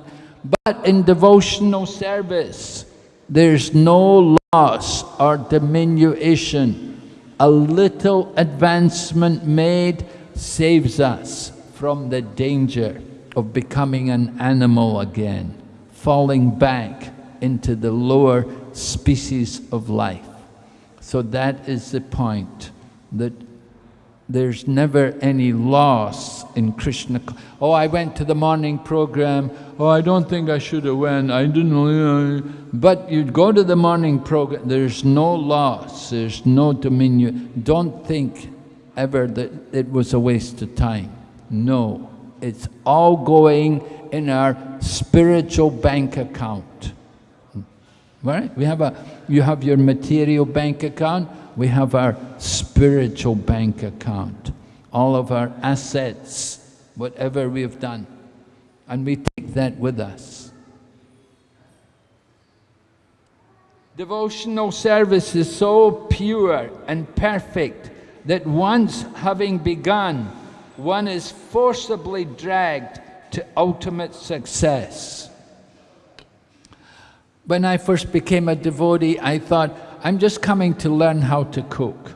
but in devotional service, there's no loss or diminution. A little advancement made saves us from the danger of becoming an animal again, falling back into the lower species of life. So that is the point, that there's never any loss in Krishna. Oh, I went to the morning program. Oh, I don't think I should have went. I didn't know. Uh, but you go to the morning program, there's no loss, there's no dominion. Don't think ever that it was a waste of time. No, it's all going in our spiritual bank account. Right? We have a, you have your material bank account, we have our spiritual bank account, all of our assets, whatever we have done, and we take that with us. Devotional service is so pure and perfect that once having begun, one is forcibly dragged to ultimate success. When I first became a devotee, I thought, I'm just coming to learn how to cook.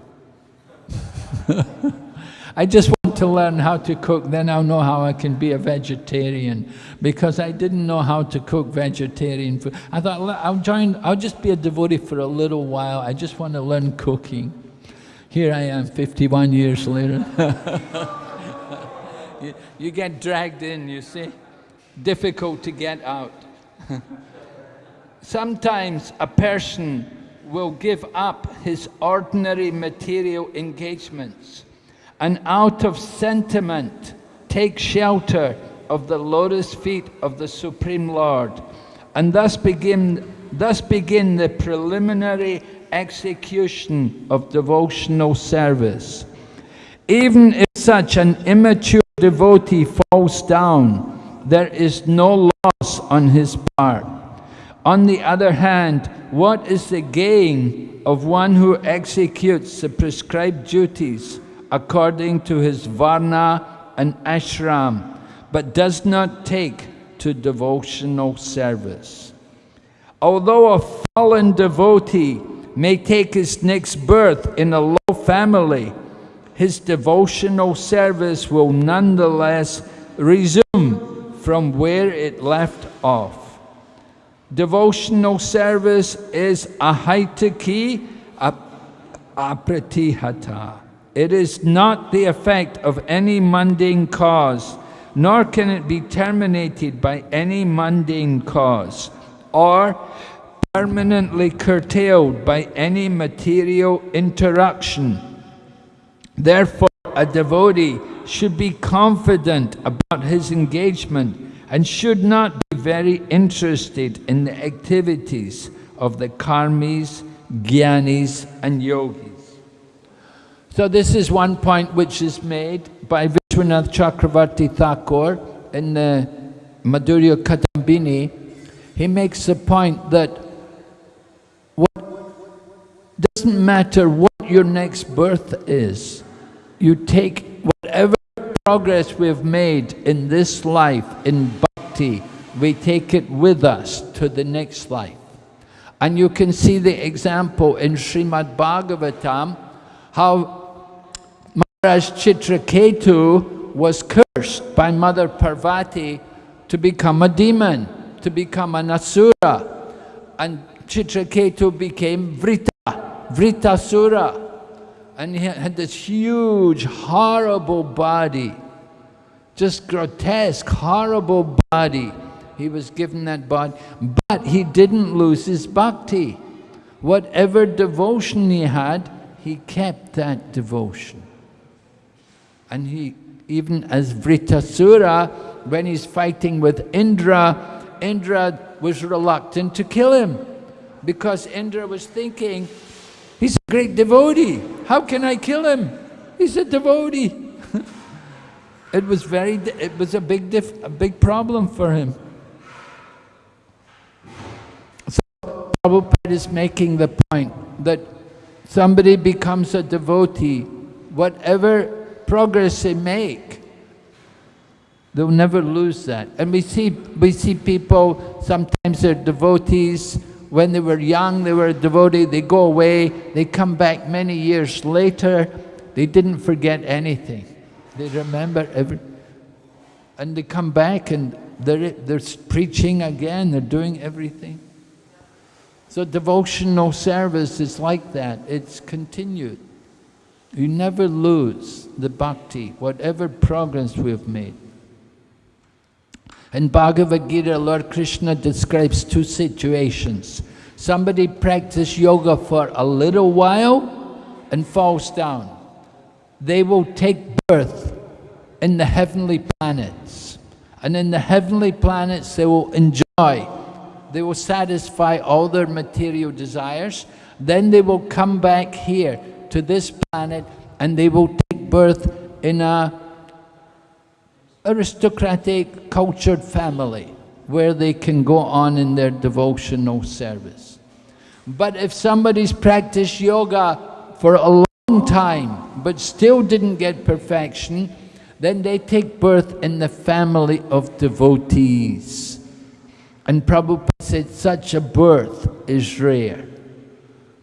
I just want to learn how to cook, then I'll know how I can be a vegetarian. Because I didn't know how to cook vegetarian food. I thought, I'll join, I'll just be a devotee for a little while. I just want to learn cooking. Here I am, 51 years later. you, you get dragged in, you see. Difficult to get out. Sometimes a person will give up his ordinary material engagements and out of sentiment take shelter of the lotus feet of the Supreme Lord and thus begin, thus begin the preliminary execution of devotional service. Even if such an immature devotee falls down, there is no loss on his part. On the other hand, what is the gain of one who executes the prescribed duties according to his varna and ashram, but does not take to devotional service? Although a fallen devotee may take his next birth in a low family, his devotional service will nonetheless resume from where it left off. Devotional service is ahaitaki apratihata. It is not the effect of any mundane cause, nor can it be terminated by any mundane cause, or permanently curtailed by any material interaction. Therefore, a devotee should be confident about his engagement and should not very interested in the activities of the karmis, gyanis and yogis. So this is one point which is made by Vishwanath Chakravarti Thakur in the Madhurya Kadambini. He makes the point that what doesn't matter what your next birth is. You take whatever progress we've made in this life, in bhakti, we take it with us to the next life. And you can see the example in Srimad Bhagavatam, how Maharaj Chitraketu was cursed by Mother Parvati to become a demon, to become an asura. And Chitraketu became Vrita. Vritasura. And he had this huge, horrible body, just grotesque, horrible body. He was given that body, but he didn't lose his bhakti. Whatever devotion he had, he kept that devotion. And he, even as Vritasura, when he's fighting with Indra, Indra was reluctant to kill him because Indra was thinking, He's a great devotee. How can I kill him? He's a devotee. it was very, it was a big, a big problem for him. Prabhupada is making the point that somebody becomes a devotee, whatever progress they make, they'll never lose that. And we see, we see people, sometimes they're devotees, when they were young, they were a devotee, they go away, they come back many years later, they didn't forget anything. They remember every, and they come back and they're, they're preaching again, they're doing everything. So devotional service is like that, it's continued. You never lose the bhakti, whatever progress we've made. In Bhagavad Gita, Lord Krishna describes two situations. Somebody practice yoga for a little while and falls down. They will take birth in the heavenly planets. And in the heavenly planets, they will enjoy. They will satisfy all their material desires. Then they will come back here to this planet and they will take birth in a aristocratic, cultured family where they can go on in their devotional service. But if somebody's practiced yoga for a long time, but still didn't get perfection, then they take birth in the family of devotees. And Prabhupada said such a birth is rare.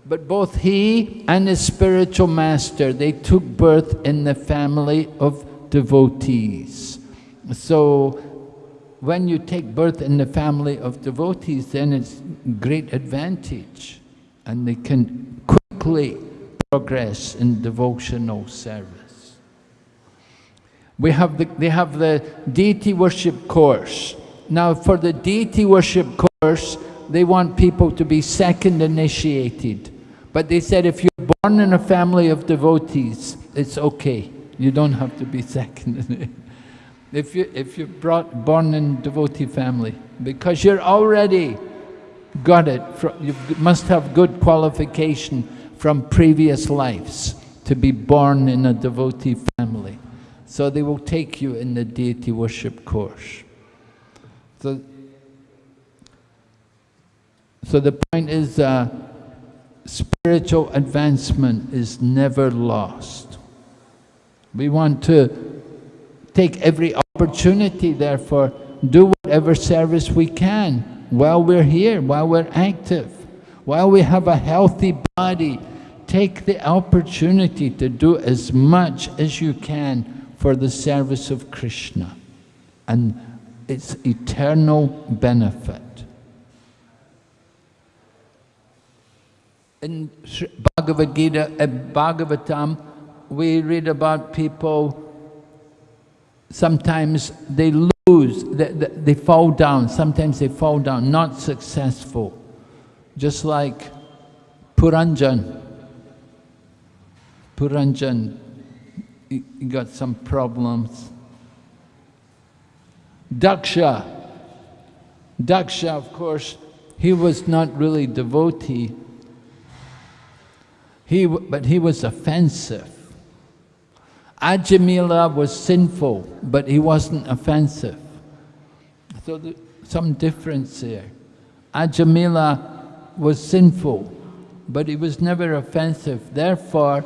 But both he and his spiritual master, they took birth in the family of devotees. So when you take birth in the family of devotees, then it's great advantage. And they can quickly progress in devotional service. We have the, they have the deity worship course. Now for the deity worship course, they want people to be second initiated. But they said if you're born in a family of devotees, it's okay. You don't have to be second. if, you, if you're brought, born in devotee family, because you're already got it, you must have good qualification from previous lives to be born in a devotee family. So they will take you in the deity worship course. So, so the point is, uh, spiritual advancement is never lost. We want to take every opportunity, therefore, do whatever service we can while we're here, while we're active, while we have a healthy body, take the opportunity to do as much as you can for the service of Krishna and its eternal benefit. In Bhagavad Gita, uh, Bhagavatam, we read about people, sometimes they lose, they, they, they fall down, sometimes they fall down, not successful. Just like Puranjan, Puranjan, he got some problems. Daksha, Daksha, of course, he was not really devotee, he, but he was offensive. Ajamila was sinful, but he wasn't offensive. So there's some difference there. Ajamila was sinful, but he was never offensive. Therefore,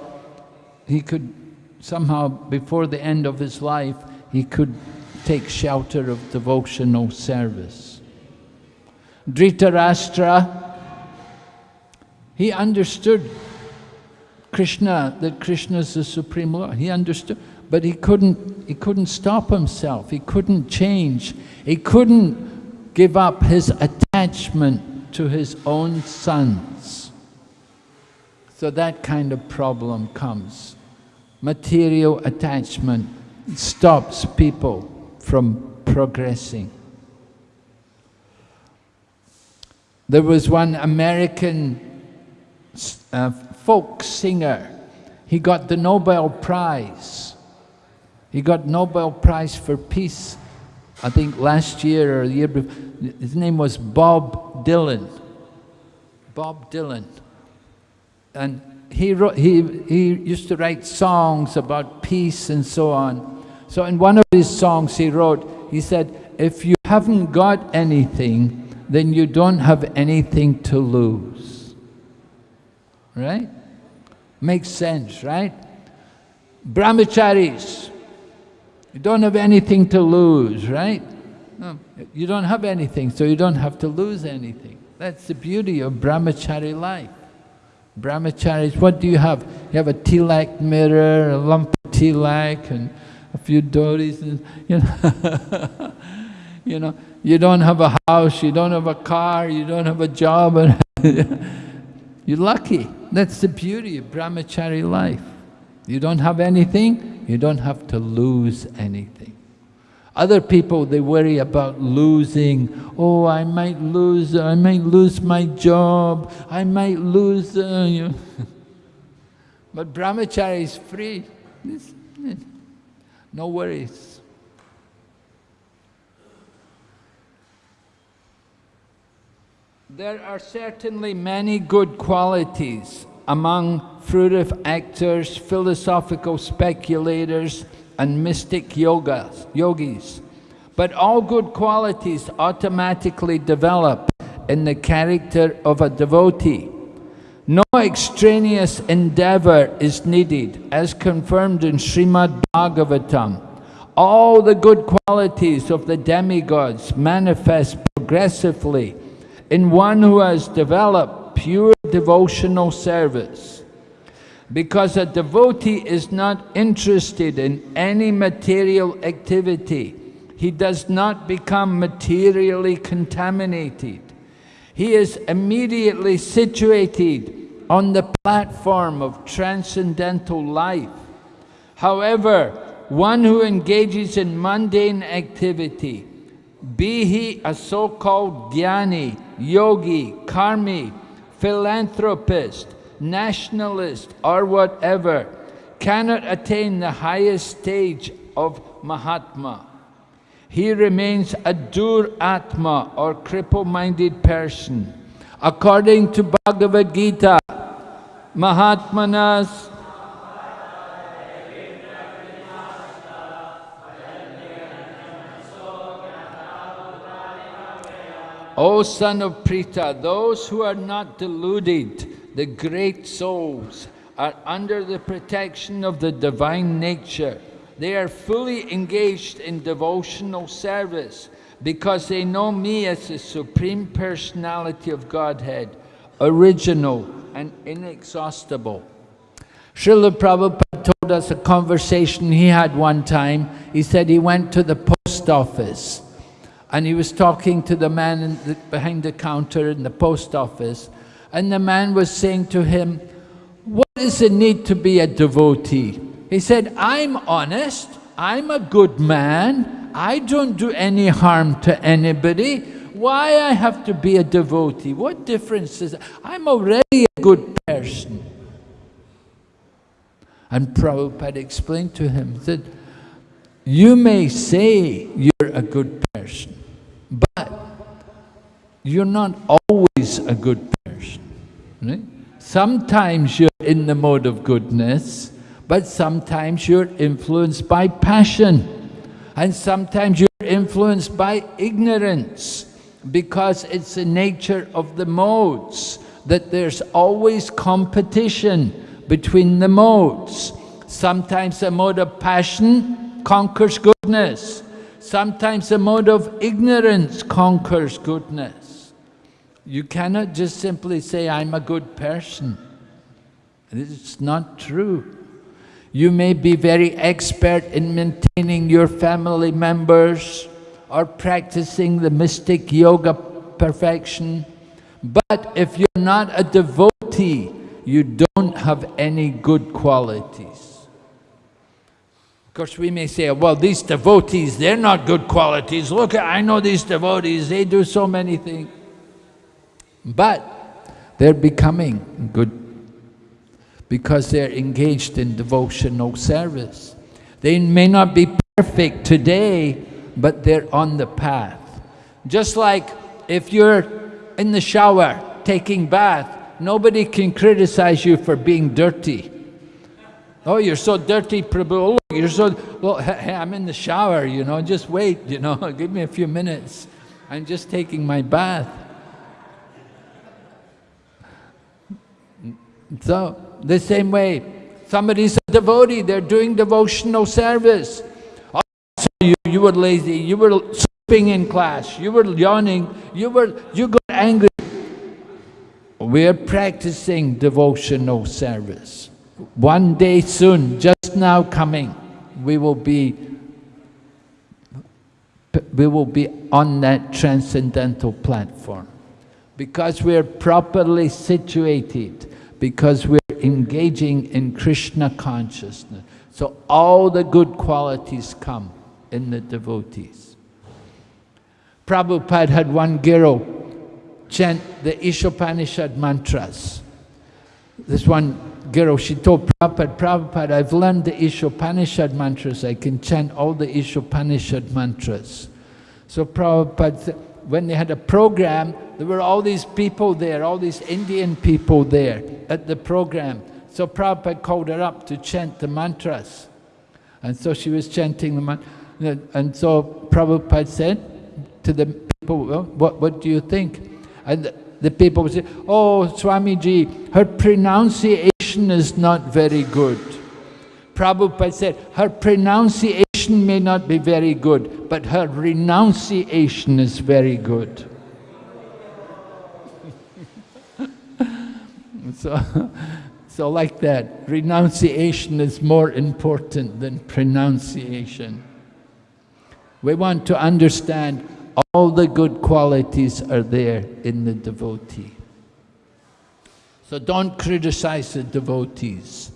he could somehow, before the end of his life, he could take shelter of devotional service. Dhritarashtra, he understood Krishna, that Krishna is the Supreme Lord. He understood, but he couldn't, he couldn't stop himself. He couldn't change. He couldn't give up his attachment to his own sons. So that kind of problem comes material attachment stops people from progressing. There was one American uh, folk singer. He got the Nobel Prize. He got Nobel Prize for Peace, I think last year or the year before. His name was Bob Dylan. Bob Dylan. And he, wrote, he, he used to write songs about peace and so on. So in one of his songs he wrote, he said, if you haven't got anything, then you don't have anything to lose. Right? Makes sense, right? Brahmacharis, you don't have anything to lose, right? No, you don't have anything, so you don't have to lose anything. That's the beauty of brahmachari life. Brahmacharis, what do you have? You have a tilak mirror, a lump of tilak, and a few dhotis, and, you know. you know, you don't have a house, you don't have a car, you don't have a job, you're lucky. That's the beauty of brahmachari life. You don't have anything, you don't have to lose anything. Other people, they worry about losing. Oh, I might lose, I might lose my job, I might lose, uh, you know. But brahmachari is free. No worries. There are certainly many good qualities among fruitive actors, philosophical speculators, and mystic yogas, yogis. But all good qualities automatically develop in the character of a devotee. No extraneous endeavor is needed, as confirmed in Srimad Bhagavatam. All the good qualities of the demigods manifest progressively in one who has developed pure devotional service. Because a devotee is not interested in any material activity, he does not become materially contaminated. He is immediately situated on the platform of transcendental life. However, one who engages in mundane activity, be he a so-called dhyani, yogi, karmi, philanthropist, nationalist, or whatever, cannot attain the highest stage of Mahatma. He remains a dur atma or cripple-minded person. According to Bhagavad Gita, Mahatmanas O son of Pritha, those who are not deluded, the great souls, are under the protection of the divine nature. They are fully engaged in devotional service because they know me as the Supreme Personality of Godhead, original and inexhaustible. Srila Prabhupada told us a conversation he had one time. He said he went to the post office and he was talking to the man the, behind the counter in the post office and the man was saying to him, what is the need to be a devotee? He said, I'm honest, I'm a good man, I don't do any harm to anybody. Why I have to be a devotee? What difference is it? I'm already a good person. And Prabhupada explained to him that you may say you're a good person, but you're not always a good person. Right? Sometimes you're in the mode of goodness, but sometimes you're influenced by passion. And sometimes you're influenced by ignorance because it's the nature of the modes that there's always competition between the modes. Sometimes the mode of passion conquers goodness. Sometimes the mode of ignorance conquers goodness. You cannot just simply say, I'm a good person. It's not true. You may be very expert in maintaining your family members or practicing the mystic yoga perfection. But if you're not a devotee, you don't have any good qualities. Of course, we may say, well, these devotees, they're not good qualities. Look, I know these devotees, they do so many things. But they're becoming good because they're engaged in devotional service. They may not be perfect today, but they're on the path. Just like if you're in the shower taking bath, nobody can criticize you for being dirty. Oh, you're so dirty, Prabhu. Oh, you're so, well, hey, I'm in the shower, you know, just wait, you know, give me a few minutes. I'm just taking my bath. So, the same way, somebody's a devotee, they're doing devotional service. Oh, so you, you were lazy, you were sleeping in class, you were yawning, you were you got angry. We're practicing devotional service. One day soon, just now coming, we will be we will be on that transcendental platform because we're properly situated because we're engaging in Krishna consciousness. So all the good qualities come in the devotees. Prabhupada had one guru chant the Ishopanishad mantras. This one guru, she told Prabhupada, Prabhupada, I've learned the Ishopanishad mantras, I can chant all the Ishopanishad mantras. So Prabhupada when they had a program, there were all these people there, all these Indian people there at the program. So Prabhupada called her up to chant the mantras. And so she was chanting the mantra. And so Prabhupada said to the people, well, what, what do you think? And the, the people would say, oh, Swamiji, her pronunciation is not very good. Prabhupada said, her pronunciation may not be very good, but her renunciation is very good. so, so like that, renunciation is more important than pronunciation. We want to understand all the good qualities are there in the devotee. So don't criticize the devotees.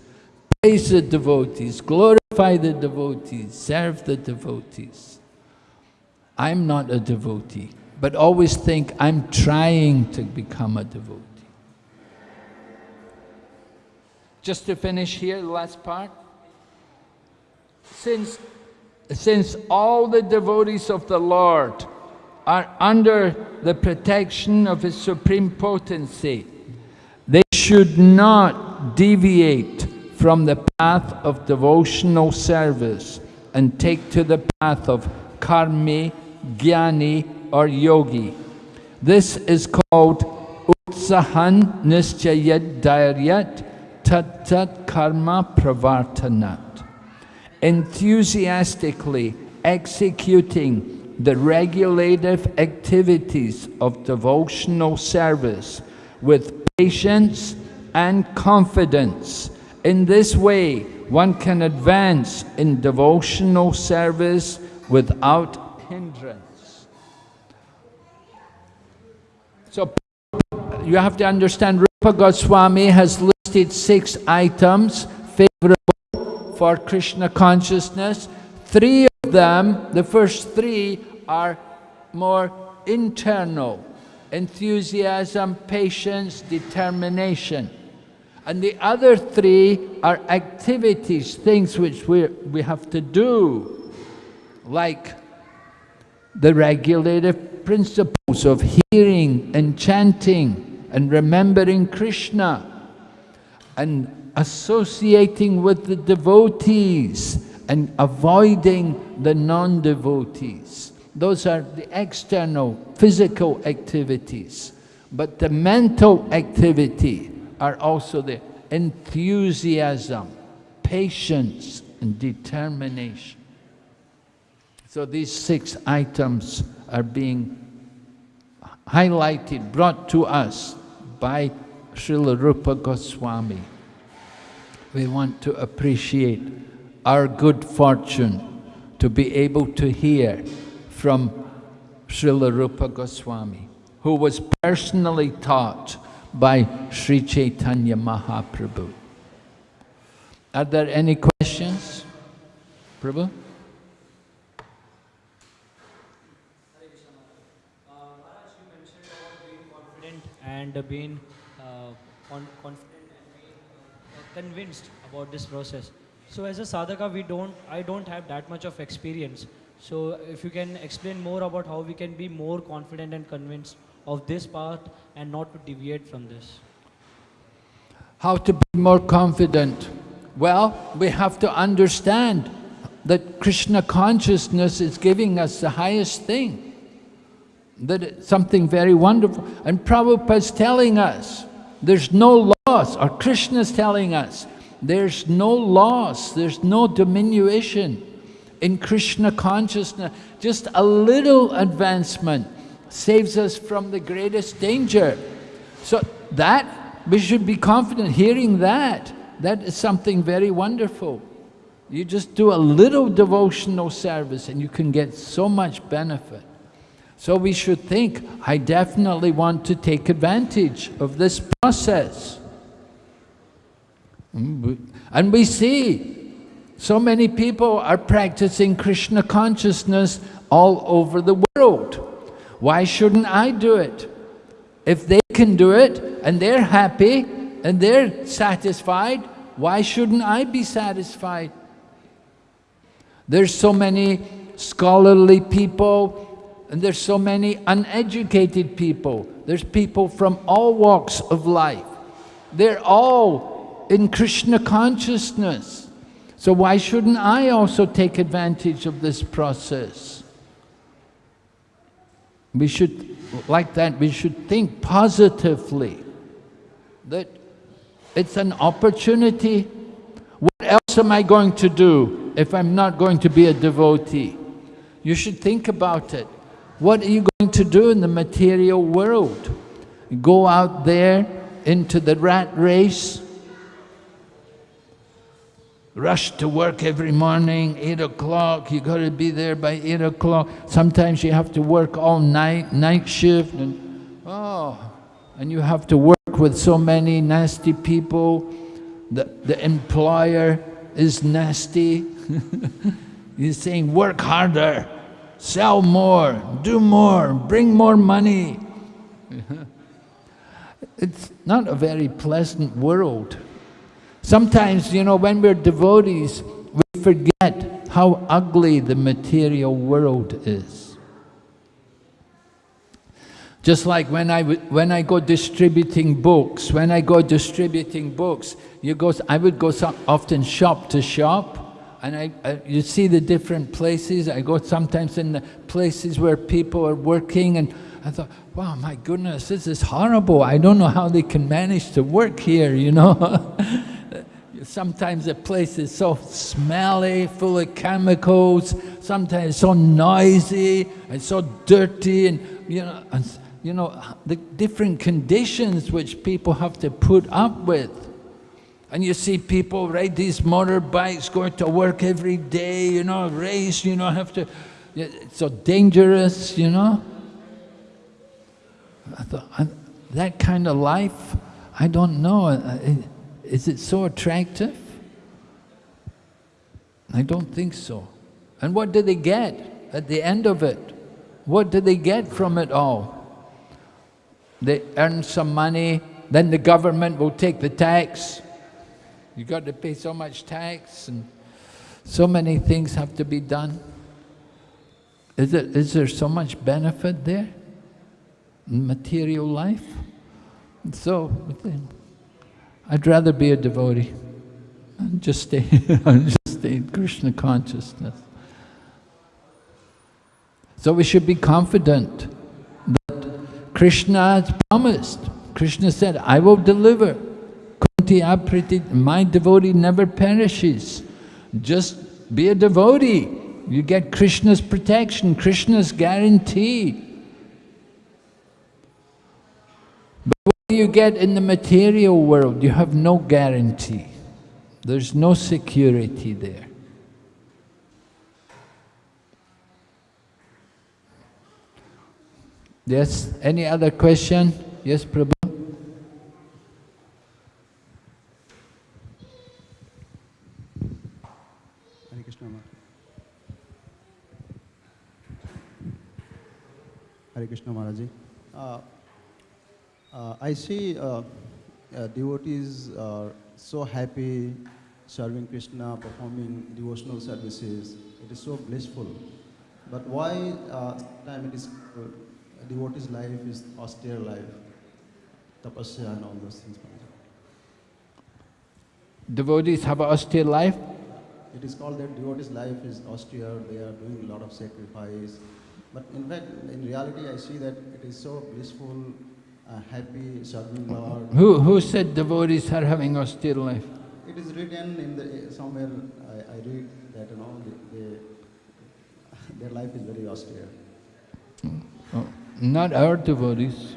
Praise the devotees, glorify the devotees, serve the devotees. I'm not a devotee, but always think I'm trying to become a devotee. Just to finish here, the last part. Since, since all the devotees of the Lord are under the protection of His Supreme Potency, they should not deviate from the path of devotional service and take to the path of karmi, jnani or yogi. This is called utsahan nischayat dhairyat tat tat karma pravartanat. Enthusiastically executing the regulative activities of devotional service with patience and confidence. In this way, one can advance in devotional service without hindrance. So you have to understand Rupa Goswami has listed six items favorable for Krishna consciousness. Three of them, the first three, are more internal. Enthusiasm, patience, determination. And the other three are activities, things which we, we have to do, like the regulative principles of hearing and chanting and remembering Krishna and associating with the devotees and avoiding the non-devotees. Those are the external, physical activities. But the mental activity are also the enthusiasm, patience and determination. So these six items are being highlighted, brought to us by Srila Rupa Goswami. We want to appreciate our good fortune to be able to hear from Srila Rupa Goswami, who was personally taught by Sri Chaitanya Mahaprabhu. Are there any questions? Prabhu? and being uh, con confident and being uh, convinced about this process. So as a sadhaka, we don't, I don't have that much of experience. So if you can explain more about how we can be more confident and convinced of this path and not to deviate from this. How to be more confident? Well, we have to understand that Krishna consciousness is giving us the highest thing. That it's something very wonderful. And Prabhupada's telling us, there's no loss, or Krishna's telling us, there's no loss, there's no diminution in Krishna consciousness. Just a little advancement saves us from the greatest danger. So that, we should be confident hearing that. That is something very wonderful. You just do a little devotional service and you can get so much benefit. So we should think, I definitely want to take advantage of this process. Mm, and we see so many people are practicing Krishna consciousness all over the world. Why shouldn't I do it? If they can do it and they're happy and they're satisfied, why shouldn't I be satisfied? There's so many scholarly people and there's so many uneducated people. There's people from all walks of life. They're all in Krishna consciousness. So why shouldn't I also take advantage of this process? We should, like that, we should think positively that it's an opportunity. What else am I going to do if I'm not going to be a devotee? You should think about it. What are you going to do in the material world? Go out there into the rat race, rush to work every morning, 8 o'clock, you got to be there by 8 o'clock. Sometimes you have to work all night, night shift, and oh, and you have to work with so many nasty people. The, the employer is nasty. He's saying, work harder, sell more, do more, bring more money. it's not a very pleasant world. Sometimes, you know, when we're devotees, we forget how ugly the material world is. Just like when I, when I go distributing books, when I go distributing books, you go, I would go some, often shop to shop, and I, I, you see the different places. I go sometimes in the places where people are working, and I thought, wow, my goodness, this is horrible. I don't know how they can manage to work here, you know. Sometimes the place is so smelly, full of chemicals, sometimes so noisy and so dirty and you know, and, you know, the different conditions which people have to put up with. And you see people ride these motorbikes, going to work every day, you know, race, you know, have to, it's so dangerous, you know. I thought, that kind of life, I don't know. Is it so attractive? I don't think so. And what do they get at the end of it? What do they get from it all? They earn some money, then the government will take the tax. You got to pay so much tax, and so many things have to be done. Is, it, is there so much benefit there? in material life. So, I'd rather be a devotee and just stay, just stay in Krishna consciousness. So we should be confident that Krishna has promised. Krishna said, I will deliver. Kunti apriti, my devotee never perishes. Just be a devotee. You get Krishna's protection, Krishna's guarantee. You get in the material world? You have no guarantee. There's no security there. Yes, any other question? Yes, Prabhu? Hare Krishna Maharaj. Hare Krishna Maharaji. Uh, uh, I see uh, uh, devotees are so happy serving Krishna, performing devotional services. It is so blissful. But why uh, time it is uh, devotee's life is austere life, tapasya and all those things. Devotees have an austere life? It is called that devotee's life is austere, they are doing a lot of sacrifice. But in fact, in reality, I see that it is so blissful, happy, serving Lord. Who, who said devotees are having austere life? It is written in the, eh, somewhere, I, I read that, you know, they, they, their life is very austere. Oh, not our devotees.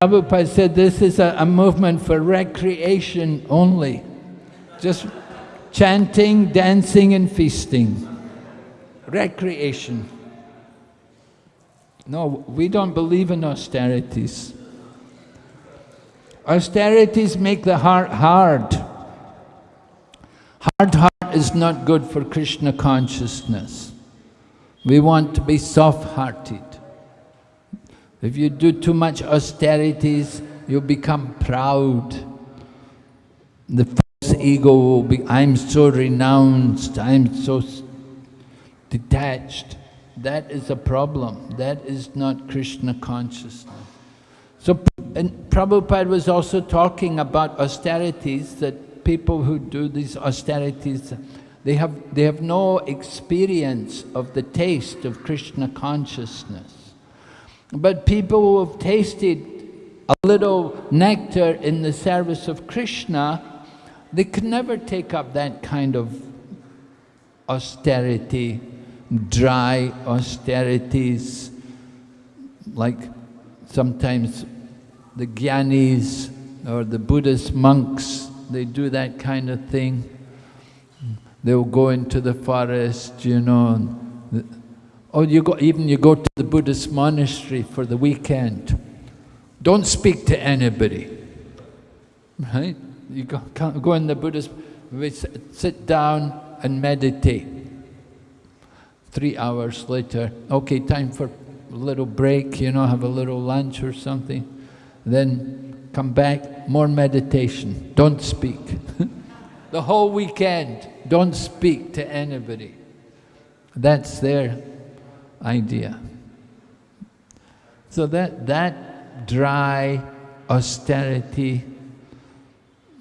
Prabhupada said this is a, a movement for recreation only. Just chanting, dancing and feasting. Recreation. No, we don't believe in austerities. Austerities make the heart hard. Hard heart is not good for Krishna consciousness. We want to be soft-hearted. If you do too much austerities, you become proud. The false ego will be, I'm so renounced, I'm so detached. That is a problem. That is not Krishna consciousness. So, and Prabhupada was also talking about austerities, that people who do these austerities, They have, they have no experience of the taste of Krishna consciousness. But people who have tasted a little nectar in the service of Krishna, they can never take up that kind of austerity, dry austerities, like sometimes the Gyanis or the Buddhist monks, they do that kind of thing. They'll go into the forest, you know, or you go, even you go to the Buddhist monastery for the weekend. Don't speak to anybody, right? You go, go in the Buddhist, sit down and meditate. Three hours later, okay, time for a little break, you know, have a little lunch or something. Then come back, more meditation, don't speak. the whole weekend, don't speak to anybody. That's their idea. So that, that dry austerity,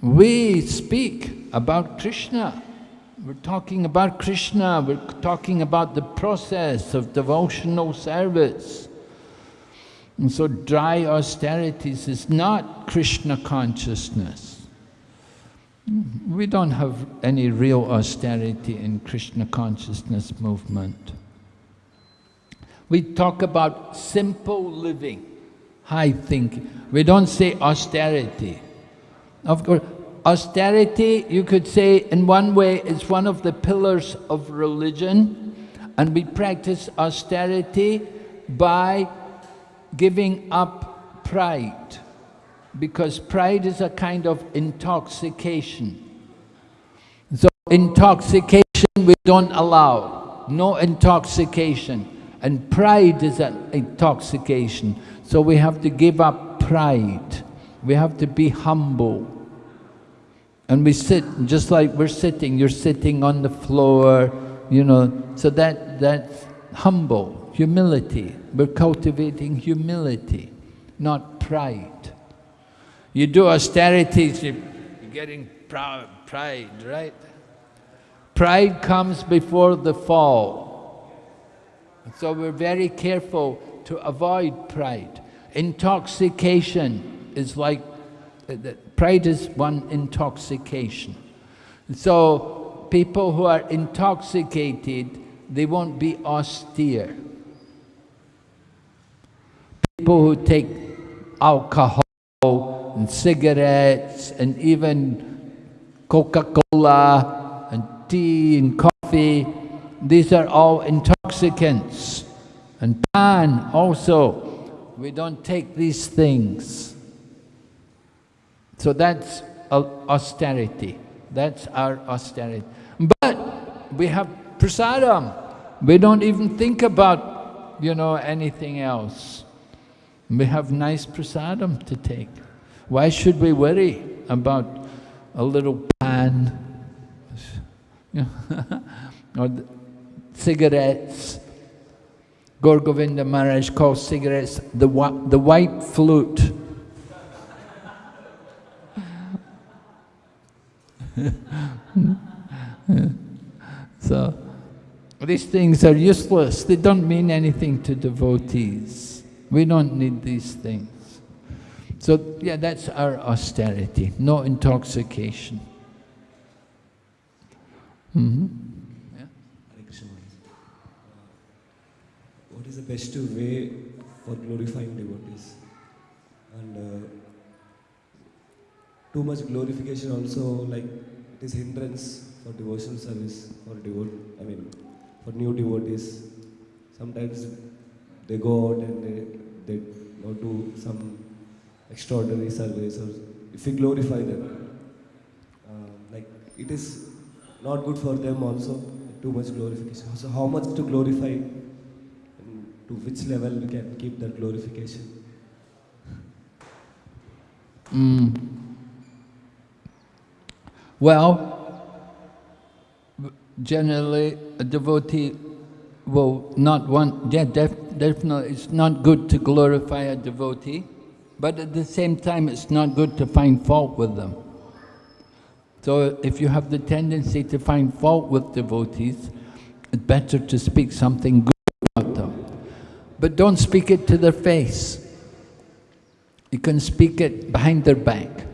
we speak about Krishna. We're talking about Krishna, we're talking about the process of devotional service. And so dry austerities is not Krishna consciousness. We don't have any real austerity in Krishna consciousness movement. We talk about simple living, high thinking. We don't say austerity. Of course, austerity, you could say, in one way, is one of the pillars of religion, and we practice austerity by giving up pride, because pride is a kind of intoxication. So intoxication we don't allow, no intoxication. And pride is an intoxication. So we have to give up pride. We have to be humble. And we sit, just like we're sitting, you're sitting on the floor, you know, so that, that's humble, humility. We're cultivating humility, not pride. You do austerities, you're getting proud, pride, right? Pride comes before the fall. So we're very careful to avoid pride. Intoxication is like, uh, pride is one intoxication. So people who are intoxicated, they won't be austere. People who take alcohol and cigarettes and even Coca-Cola and tea and coffee, these are all intoxicants. And pan also, we don't take these things. So that's austerity. That's our austerity. But we have prasadam. We don't even think about, you know, anything else. We have nice prasadam to take. Why should we worry about a little pan? or cigarettes. Gaur Govinda Maharaj calls cigarettes the, the white flute. So, these things are useless. They don't mean anything to devotees. We don't need these things. So, yeah, that's our austerity. No intoxication. Mm -hmm. what is the best way for glorifying devotees? And uh, too much glorification also, like, it is hindrance for devotional service for devote. I mean, for new devotees. Sometimes they go out and they they do some extraordinary service, or if we glorify them, uh, like it is not good for them also. Too much glorification. So how much to glorify? to which level we can keep that glorification? Mm. Well, generally a devotee will not want, yeah, def, definitely it's not good to glorify a devotee, but at the same time it's not good to find fault with them. So if you have the tendency to find fault with devotees, it's better to speak something good about them. But don't speak it to their face. You can speak it behind their back.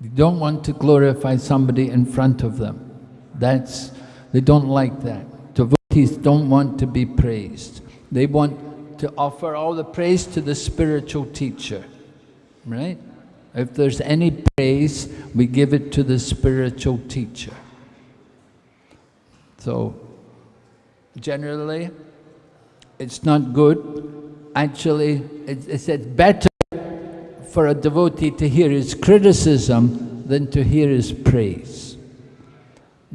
You don't want to glorify somebody in front of them. That's, they don't like that. Devotees don't want to be praised. They want to offer all the praise to the spiritual teacher, right? If there's any praise, we give it to the spiritual teacher. So, generally, it's not good. Actually, it's it's better for a devotee to hear his criticism than to hear his praise.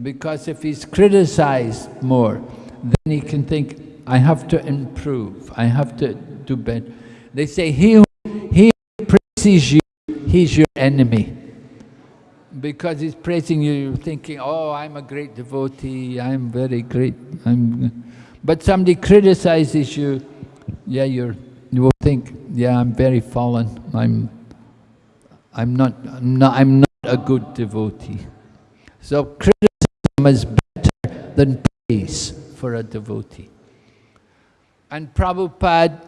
Because if he's criticized more, then he can think, I have to improve, I have to do better. They say, he who, he who praises you, he's your enemy. Because he's praising you, you're thinking, oh, I'm a great devotee, I'm very great. I'm... But somebody criticizes you, yeah, you're, you will think, yeah, I'm very fallen, I'm, I'm, not, I'm, not, I'm not a good devotee. So criticism is better than praise for a devotee. And Prabhupada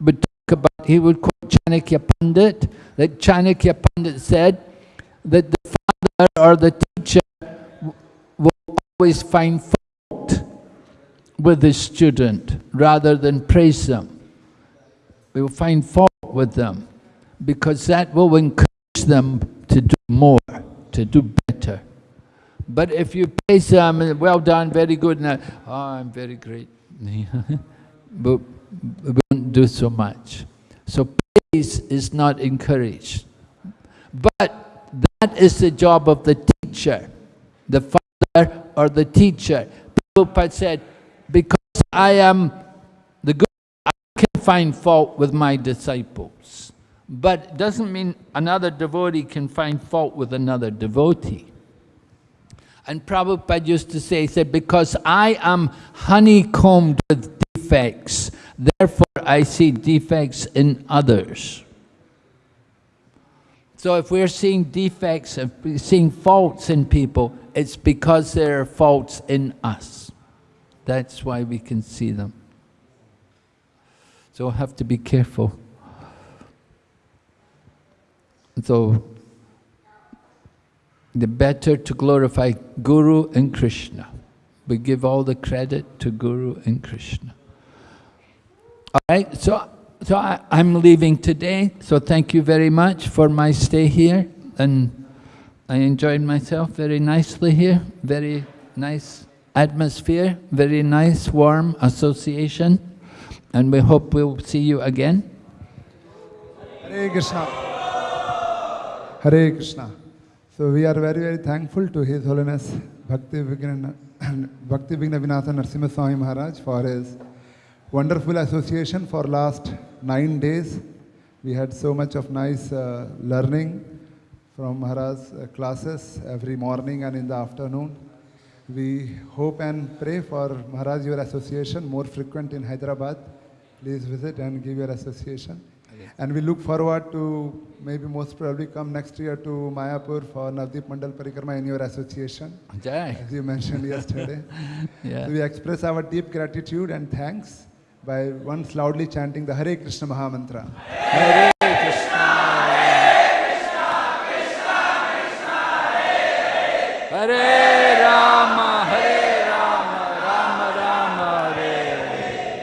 would talk about, he would quote Chanakya Pandit, that Chanakya Pandit said that the father or the teacher will always find fault with the student rather than praise them. We will find fault with them because that will encourage them to do more, to do better. But if you praise them, well done, very good, and oh, I'm very great, but we won't do so much. So praise is not encouraged. But that is the job of the teacher, the father or the teacher. Prabhupada said, because I am find fault with my disciples. But it doesn't mean another devotee can find fault with another devotee. And Prabhupada used to say, he said, because I am honeycombed with defects, therefore I see defects in others. So if we're seeing defects, if we're seeing faults in people, it's because there are faults in us. That's why we can see them. So have to be careful. So the better to glorify Guru and Krishna. We give all the credit to Guru and Krishna. All right, so, so I, I'm leaving today, so thank you very much for my stay here. And I enjoyed myself very nicely here, very nice atmosphere, very nice, warm association. And we hope we'll see you again. Hare Krishna. Hare Krishna. So we are very, very thankful to His Holiness Bhakti Vigna, Bhakti Vigna Vinasa Narasimha Swami Maharaj for his wonderful association for last nine days. We had so much of nice uh, learning from Maharaj's uh, classes every morning and in the afternoon. We hope and pray for Maharaj your association more frequent in Hyderabad. Please visit and give your association. And we look forward to maybe most probably come next year to Mayapur for Navadvip Mandal Parikrama in your association, Jai. as you mentioned yesterday. Yeah. So we express our deep gratitude and thanks by once loudly chanting the Hare Krishna Maha Mantra. Hare Krishna. Hare Rama,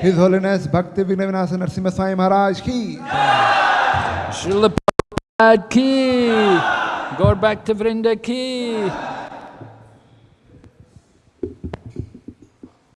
His Holiness Bhakti Vignavinasa Narasimha Swami Maharaj ki. Srila Prabhupada ki, Gaur Bhakta Vrinda ki,